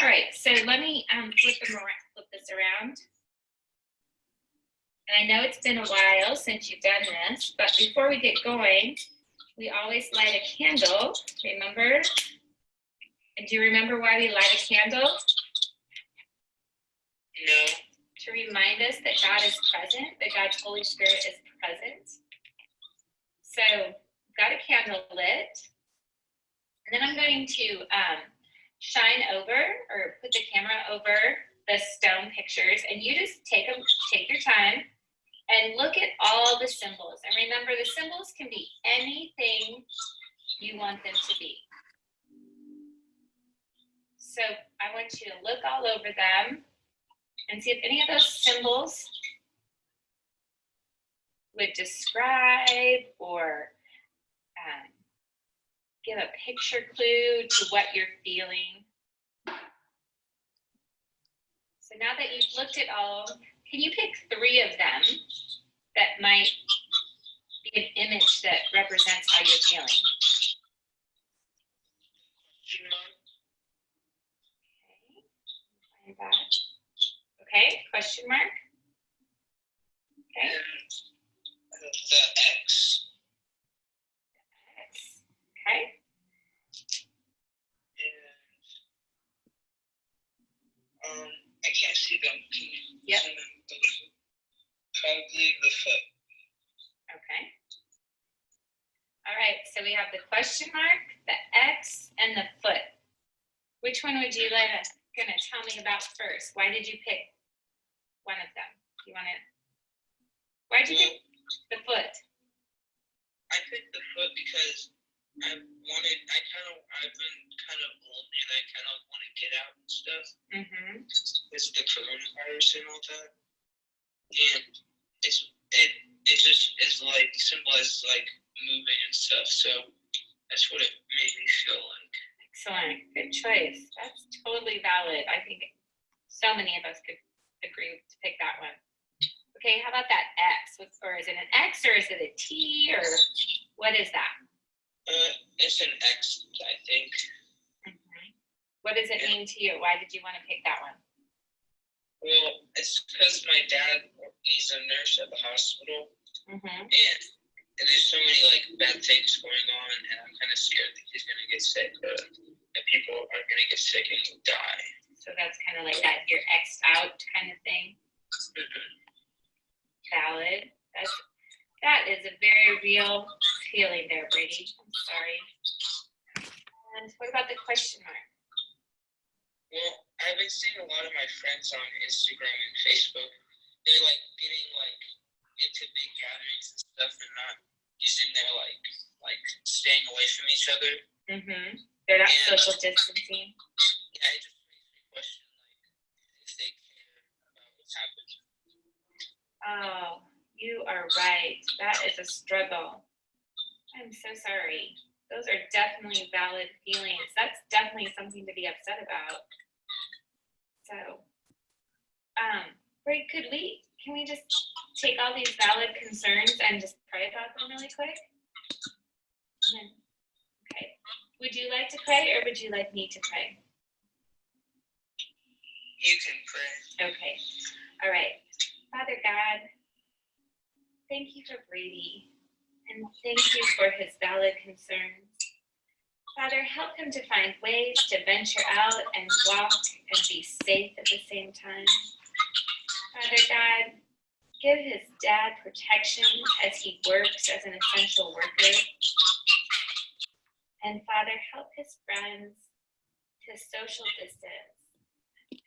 All right, so let me um, flip, them around, flip this around. And I know it's been a while since you've done this, but before we get going, we always light a candle, remember? And do you remember why we light a candle? No. To remind us that God is present, that God's Holy Spirit is present. So got a candle lit. And then I'm going to um, shine over or put the camera over the stone pictures and you just take them, take your time and look at all the symbols. And remember, the symbols can be anything you want them to be. So I want you to look all over them and see if any of those symbols would describe or give a picture clue to what you're feeling. So now that you've looked at all can you pick three of them that might be an image that represents how you're feeling? Okay. Okay, question mark. Okay. And the X. X. Okay. And um, I can't see them. Can you Yep. Probably the foot. Okay. All right, so we have the question mark, the X, and the foot. Which one would you like gonna tell me about first? Why did you pick one of them? You wanna? Why'd you pick the foot? I picked the foot because I wanted, I kind of, I've been kind of lonely and I kind of want to get out and stuff. Mm-hmm. It's the coronavirus and all that. And it's, it, it just is like, symbolizes like moving and stuff. So that's what it made me feel like. Excellent. Good choice. That's totally valid. I think so many of us could agree to pick that one. Okay, how about that X? What's- Or is it an X or is it a T or what is that? Uh, it's an X, I think. Mhm. What does it mean to you? Why did you want to pick that one? Well, it's because my dad, he's a nurse at the hospital. Mm-hmm. And there's so many like bad things going on, and I'm kind of scared that he's gonna get sick, or that people are gonna get sick and die. So that's kind of like that you're X'd out kind of thing. Valid. That's that is a very real feeling there, Brady. I'm sorry. And what about the question mark? Well, I've been seeing a lot of my friends on Instagram and Facebook. They're like getting like into big gatherings and stuff, and not using their like like staying away from each other. Mm-hmm. They're not Yeah. social distancing. Yeah, it just makes me question like if they care about what's happening. Oh, you are right. That is a struggle. I'm so sorry. Those are definitely valid feelings. That's definitely something to be upset about. So, um, Ray, could we, can we just take all these valid concerns and just pray about them really quick? Then- Okay. Would you like to pray or would you like me to pray? You can pray. Okay, all right. Father God, thank you for Brady and thank you for his valid concerns. Father, help him to find ways to venture out and walk and be safe at the same time. Father God, give his dad protection as he works as an essential worker. And Father, help his friends to social distance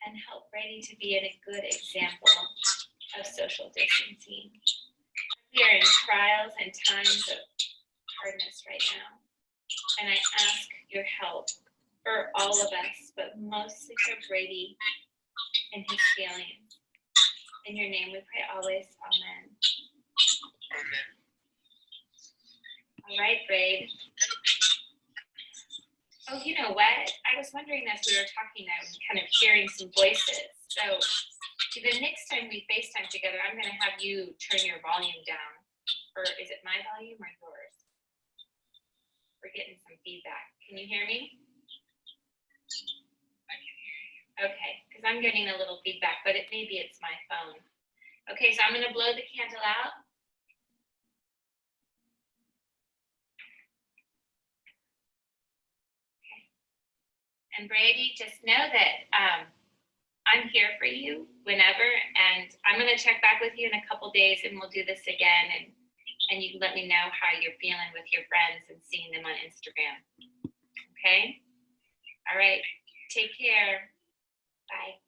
and help Brady to be a good example of social distancing. We are in trials and times of hardness right now. And I ask your help for all of us, but mostly for Brady and his feelings. In your name we pray always. Amen. Amen. All right, Brady. Oh, you know what? I was wondering as we were talking, I was kind of hearing some voices. So the next time we FaceTime together, I'm going to have you turn your volume down. Or is it my volume or yours? We're getting some feedback. Can you hear me? I can hear you. Okay, because I'm getting a little feedback, but it maybe it's my phone. Okay, so I'm going to blow the candle out. Okay. And Brady, just know that um, I'm here for you whenever, and I'm to check back with you in a couple days, and we'll do this again, and and you can let me know how you're feeling with your friends and seeing them on Instagram. Okay. All right. Take care. Bye.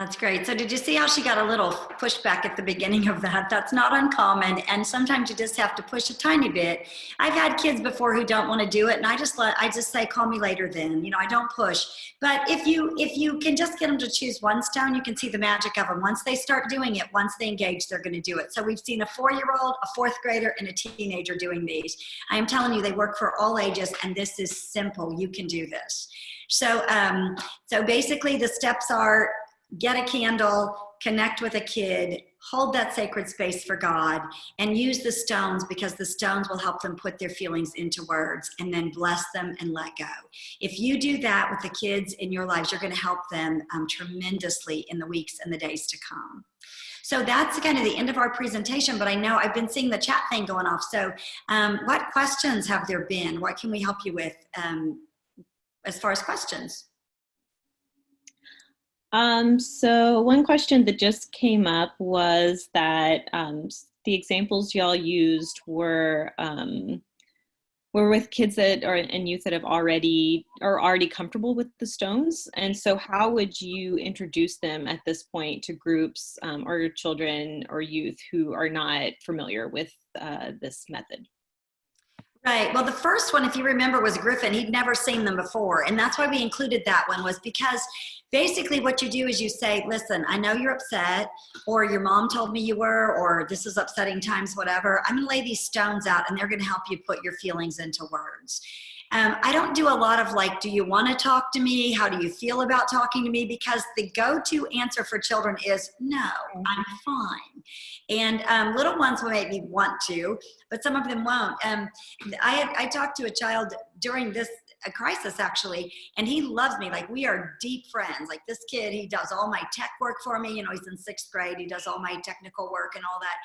That's great. So did you see how she got a little pushback at the beginning of that? That's not uncommon. And sometimes you just have to push a tiny bit. I've had kids before who don't want to do it. And I just let, I just say, call me later then, you know, I don't push. But if you, if you can just get them to choose one stone, you can see the magic of them. Once they start doing it, once they engage, they're going to do it. So we've seen a four-year-old, a fourth grader, and a teenager doing these. I am telling you, they work for all ages. And this is simple. You can do this. So, um, so basically the steps are get a candle, connect with a kid, hold that sacred space for God, and use the stones because the stones will help them put their feelings into words and then bless them and let go. If you do that with the kids in your lives, you're going to help them um, tremendously in the weeks and the days to come. So that's kind of the end of our presentation, but I know I've been seeing the chat thing going off. So um, what questions have there been? What can we help you with um, as far as questions? Um, so one question that just came up was that um, the examples y'all used were um, were with kids that are and youth that have already are already comfortable with the stones. And so, how would you introduce them at this point to groups um, or children or youth who are not familiar with uh, this method? Right. Well, the first one, if you remember, was Griffin. He'd never seen them before. And that's why we included that one was because basically what you do is you say, listen, I know you're upset or your mom told me you were, or this is upsetting times, whatever. I'm going to lay these stones out and they're going to help you put your feelings into words. Um, I don't do a lot of like, do you want to talk to me? How do you feel about talking to me? Because the go-to answer for children is no, I'm fine. And um, little ones will maybe want to, but some of them won't. Um, I had, I talked to a child during this a crisis actually, and he loves me. Like we are deep friends. Like this kid, he does all my tech work for me. You know, he's in sixth grade. He does all my technical work and all that.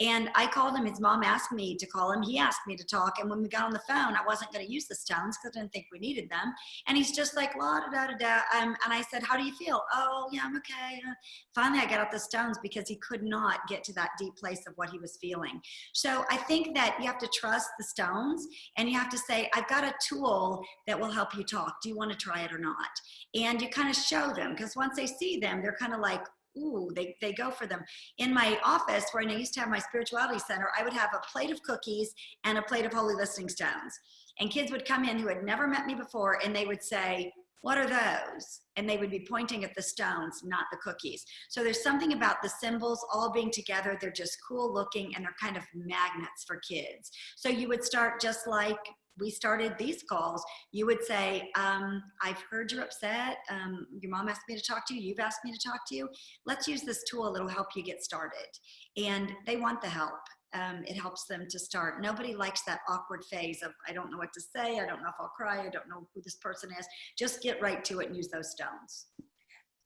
And I called him. His mom asked me to call him. He asked me to talk. And when we got on the phone, I wasn't going to use the stones because I didn't think we needed them. And he's just like la da da da da. Um, and I said, "How do you feel?" Oh, yeah, I'm okay. Uh, finally, I got out the stones because he could not get to that deep place of what he was feeling. So I think that you have to trust the stones, and you have to say, "I've got a tool that will help you talk. Do you want to try it or not?" And you kind of show them because once they see them, they're kind of like, ooh, they, they go for them. In my office, where I used to have my spirituality center, I would have a plate of cookies and a plate of holy listening stones. And kids would come in who had never met me before and they would say, what are those? And they would be pointing at the stones, not the cookies. So there's something about the symbols all being together. They're just cool looking and they're kind of magnets for kids. So you would start just like we started these calls, you would say, um, I've heard you're upset. Um, your mom asked me to talk to you. You've asked me to talk to you. Let's use this tool. It'll help you get started. And they want the help. Um, it helps them to start. Nobody likes that awkward phase of, I don't know what to say. I don't know if I'll cry. I don't know who this person is. Just get right to it and use those stones.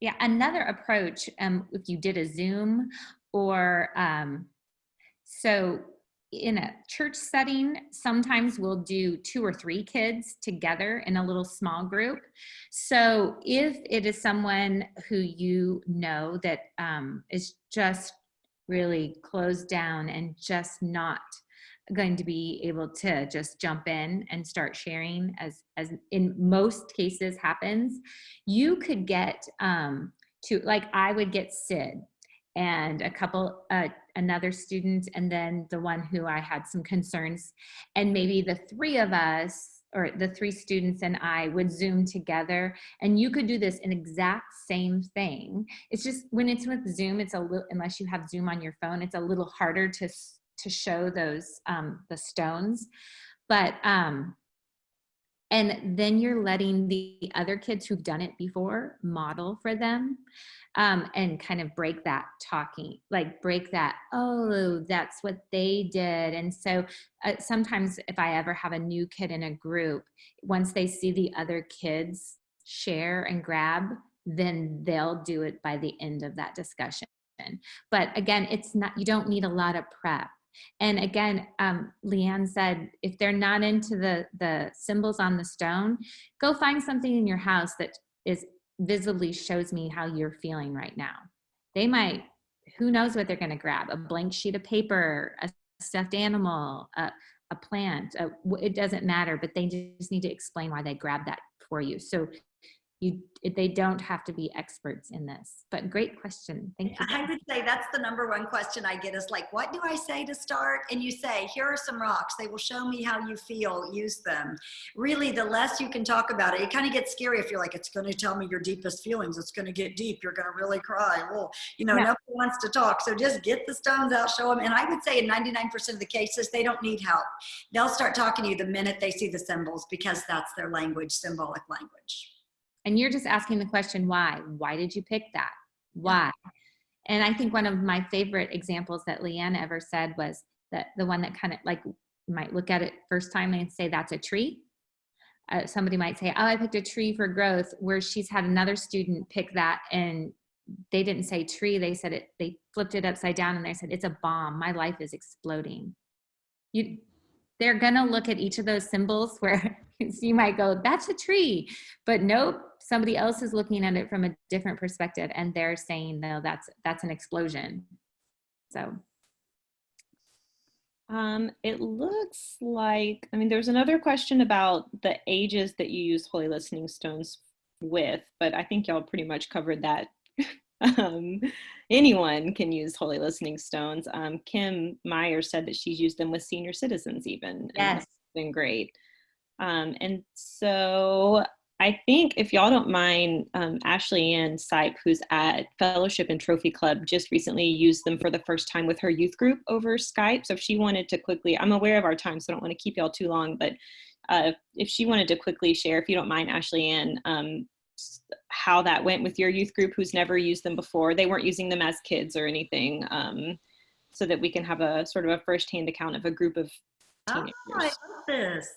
Yeah, another approach, um, if you did a Zoom or um, so in a church setting, sometimes we'll do two or three kids together in a little small group. So if it is someone who you know that um, is just really closed down and just not going to be able to just jump in and start sharing as as in most cases happens you could get um to like i would get sid and a couple uh, another student and then the one who i had some concerns. And maybe the three of us or the three students and i would zoom together and you could do this an exact same thing. It's just when it's with zoom it's a little unless you have zoom on your phone it's a little harder to to show those um the stones. But um and then you're letting the other kids who've done it before model for them um, and kind of break that talking like break that oh that's what they did. And so uh, sometimes if i ever have a new kid in a group once they see the other kids share and grab then they'll do it by the end of that discussion. But again it's not you don't need a lot of prep. And again, um, Leanne said, if they're not into the, the symbols on the stone, go find something in your house that is visibly shows me how you're feeling right now. They might, who knows what they're gonna grab, a blank sheet of paper, a stuffed animal, a, a plant, a, it doesn't matter, but they just need to explain why they grabbed that for you. So you they don't have to be experts in this but great question. Thank you. I would say that's the number one question i get is like what do i say to start? And you say here are some rocks. They will show me how you feel. Use them. Really the less you can talk about it it kind of gets scary if you're like it's going to tell me your deepest feelings. It's going to get deep. You're going to really cry. Well you know nobody wants to talk. So just get the stones out show them and i would say in 99% of the cases they don't need help. They'll start talking to you the minute they see the symbols because that's their language symbolic language and you're just asking the question why? Why did you pick that? Why? And i think one of my favorite examples that leanne ever said was that the one that kind of like might look at it first time and say that's a tree. Uh, somebody might say oh i picked a tree for growth where she's had another student pick that and they didn't say tree they said it they flipped it upside down and they said it's a bomb. My life is exploding. You they're gonna look at each of those symbols where you might go, that's a tree, but nope, somebody else is looking at it from a different perspective and they're saying, no, that's that's an explosion. So Um, it looks like, I mean, there's another question about the ages that you use holy listening stones with, but I think y'all pretty much covered that. um, anyone can use holy listening stones. Um, Kim Meyer said that she's used them with senior citizens even. and Yes. been great. Um, and so I think if y'all don't mind, um, Ashley Ann Sipe, who's at Fellowship and Trophy Club, just recently used them for the first time with her youth group over Skype. So if she wanted to quickly, I'm aware of our time, so I don't want to keep y'all too long, but uh, if she wanted to quickly share, if you don't mind, Ashley Ann, um, how that went with your youth group who's never used them before. They weren't using them as kids or anything, um, so that we can have a sort of a firsthand account of a group of Oh. I love this.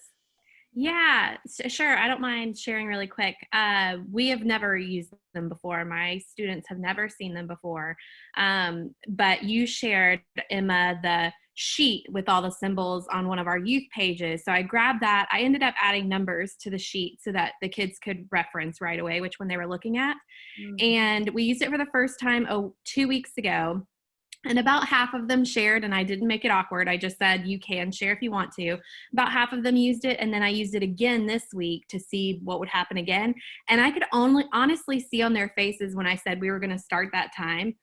Yeah, sure. I don't mind sharing really quick. Uh, we have never used them before. My students have never seen them before. Um, but you shared, Emma, the sheet with all the symbols on one of our youth pages. So I grabbed that. I ended up adding numbers to the sheet so that the kids could reference right away which one they were looking at. Mm. And we used it for the first time oh, two weeks ago. And about half of them shared, and I didn't make it awkward. I just said, you can share if you want to. About half of them used it, and then I used it again this week to see what would happen again. And I could only honestly see on their faces when I said we were going to start that time,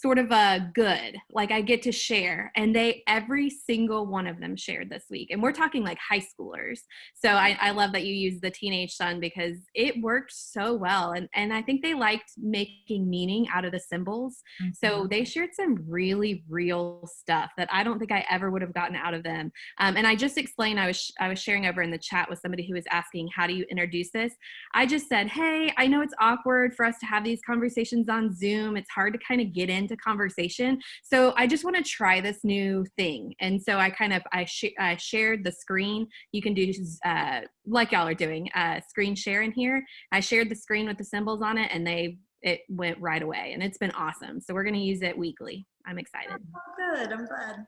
sort of a good, like I get to share. And they, every single one of them shared this week. And we're talking like high schoolers. So I, I love that you used the teenage son because it worked so well. And, and I think they liked making meaning out of the symbols. So they shared some really real stuff that I don't think I ever would have gotten out of them. Um, and I just explained I was I was sharing over in the chat with somebody who was asking how do you introduce this. I just said, hey, I know it's awkward for us to have these conversations on Zoom. It's hard to kind of get into conversation. So I just want to try this new thing. And so I kind of I, sh- I shared the screen. You can do uh, like y'all are doing uh, screen share in here. I shared the screen with the symbols on it, and they it went right away and it's been awesome so we're going to use it weekly i'm excited Oh, good. I'm glad.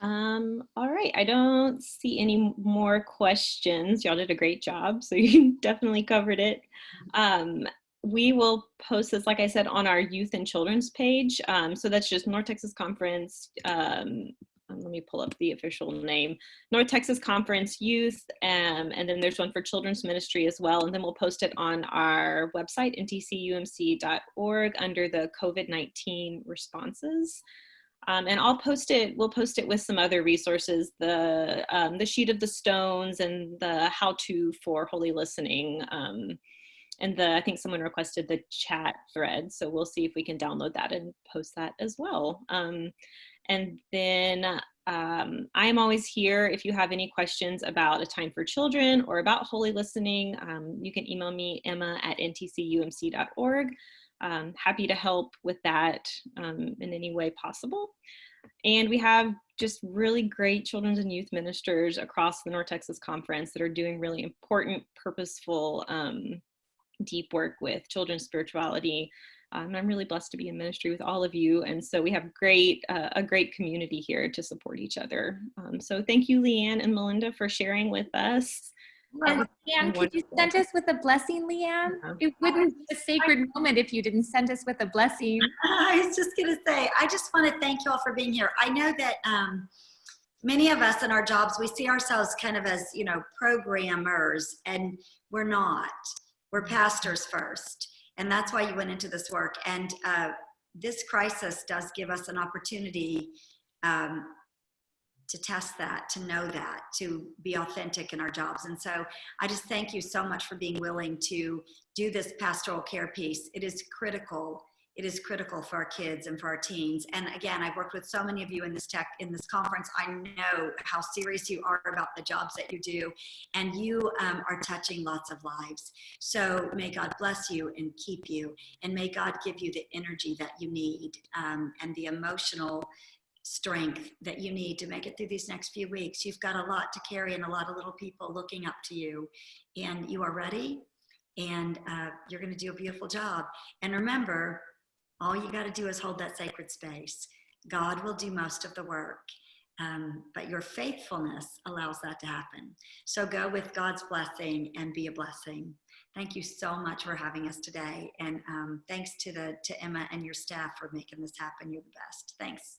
Um, all right, I don't see any more questions. Y'all did a great job, so you definitely covered it. Um, we will post this, like I said, on our youth and children's page. Um, so that's just North Texas Conference. Um, um, let me pull up the official name. North Texas Conference Youth, um, and then there's one for Children's Ministry as well. And then we'll post it on our website, ntcumc.org, under the COVID-19 responses. Um, and I'll post it, we'll post it with some other resources, the, um, the sheet of the stones and the how-to for holy listening. Um, and the, I think someone requested the chat thread. So we'll see if we can download that and post that as well. Um, and then um, I am always here if you have any questions about a time for children or about holy listening. Um, you can email me, emma at ntcumc.org. Um, happy to help with that um, in any way possible. And we have just really great children's and youth ministers across the North Texas Conference that are doing really important, purposeful, um, deep work with children's spirituality. Um, I'm really blessed to be in ministry with all of you. And so we have great, uh, a great community here to support each other. Um, so thank you, Leanne and Melinda, for sharing with us. And Leanne, could you send us with a blessing, Leanne? Uh-huh. It wouldn't be a sacred moment if you didn't send us with a blessing. I was just going to say, I just want to thank you all for being here. I know that um, many of us in our jobs, we see ourselves kind of as, you know, programmers, and we're not. We're pastors first. And that's why you went into this work. And uh, this crisis does give us an opportunity um, to test that, to know that, to be authentic in our jobs. And so I just thank you so much for being willing to do this pastoral care piece. It is critical. It is critical for our kids and for our teens. And again, I've worked with so many of you in this tech in this conference. I know how serious you are about the jobs that you do, and you um, are touching lots of lives. So may God bless you and keep you, and may God give you the energy that you need um, and the emotional strength that you need to make it through these next few weeks. You've got a lot to carry and a lot of little people looking up to you, and you are ready, and uh, you're going to do a beautiful job. And remember, all you got to do is hold that sacred space. God will do most of the work. Um, but your faithfulness allows that to happen. So go with God's blessing and be a blessing. Thank you so much for having us today. And um, thanks to the to Emma and your staff for making this happen. You're the best. Thanks.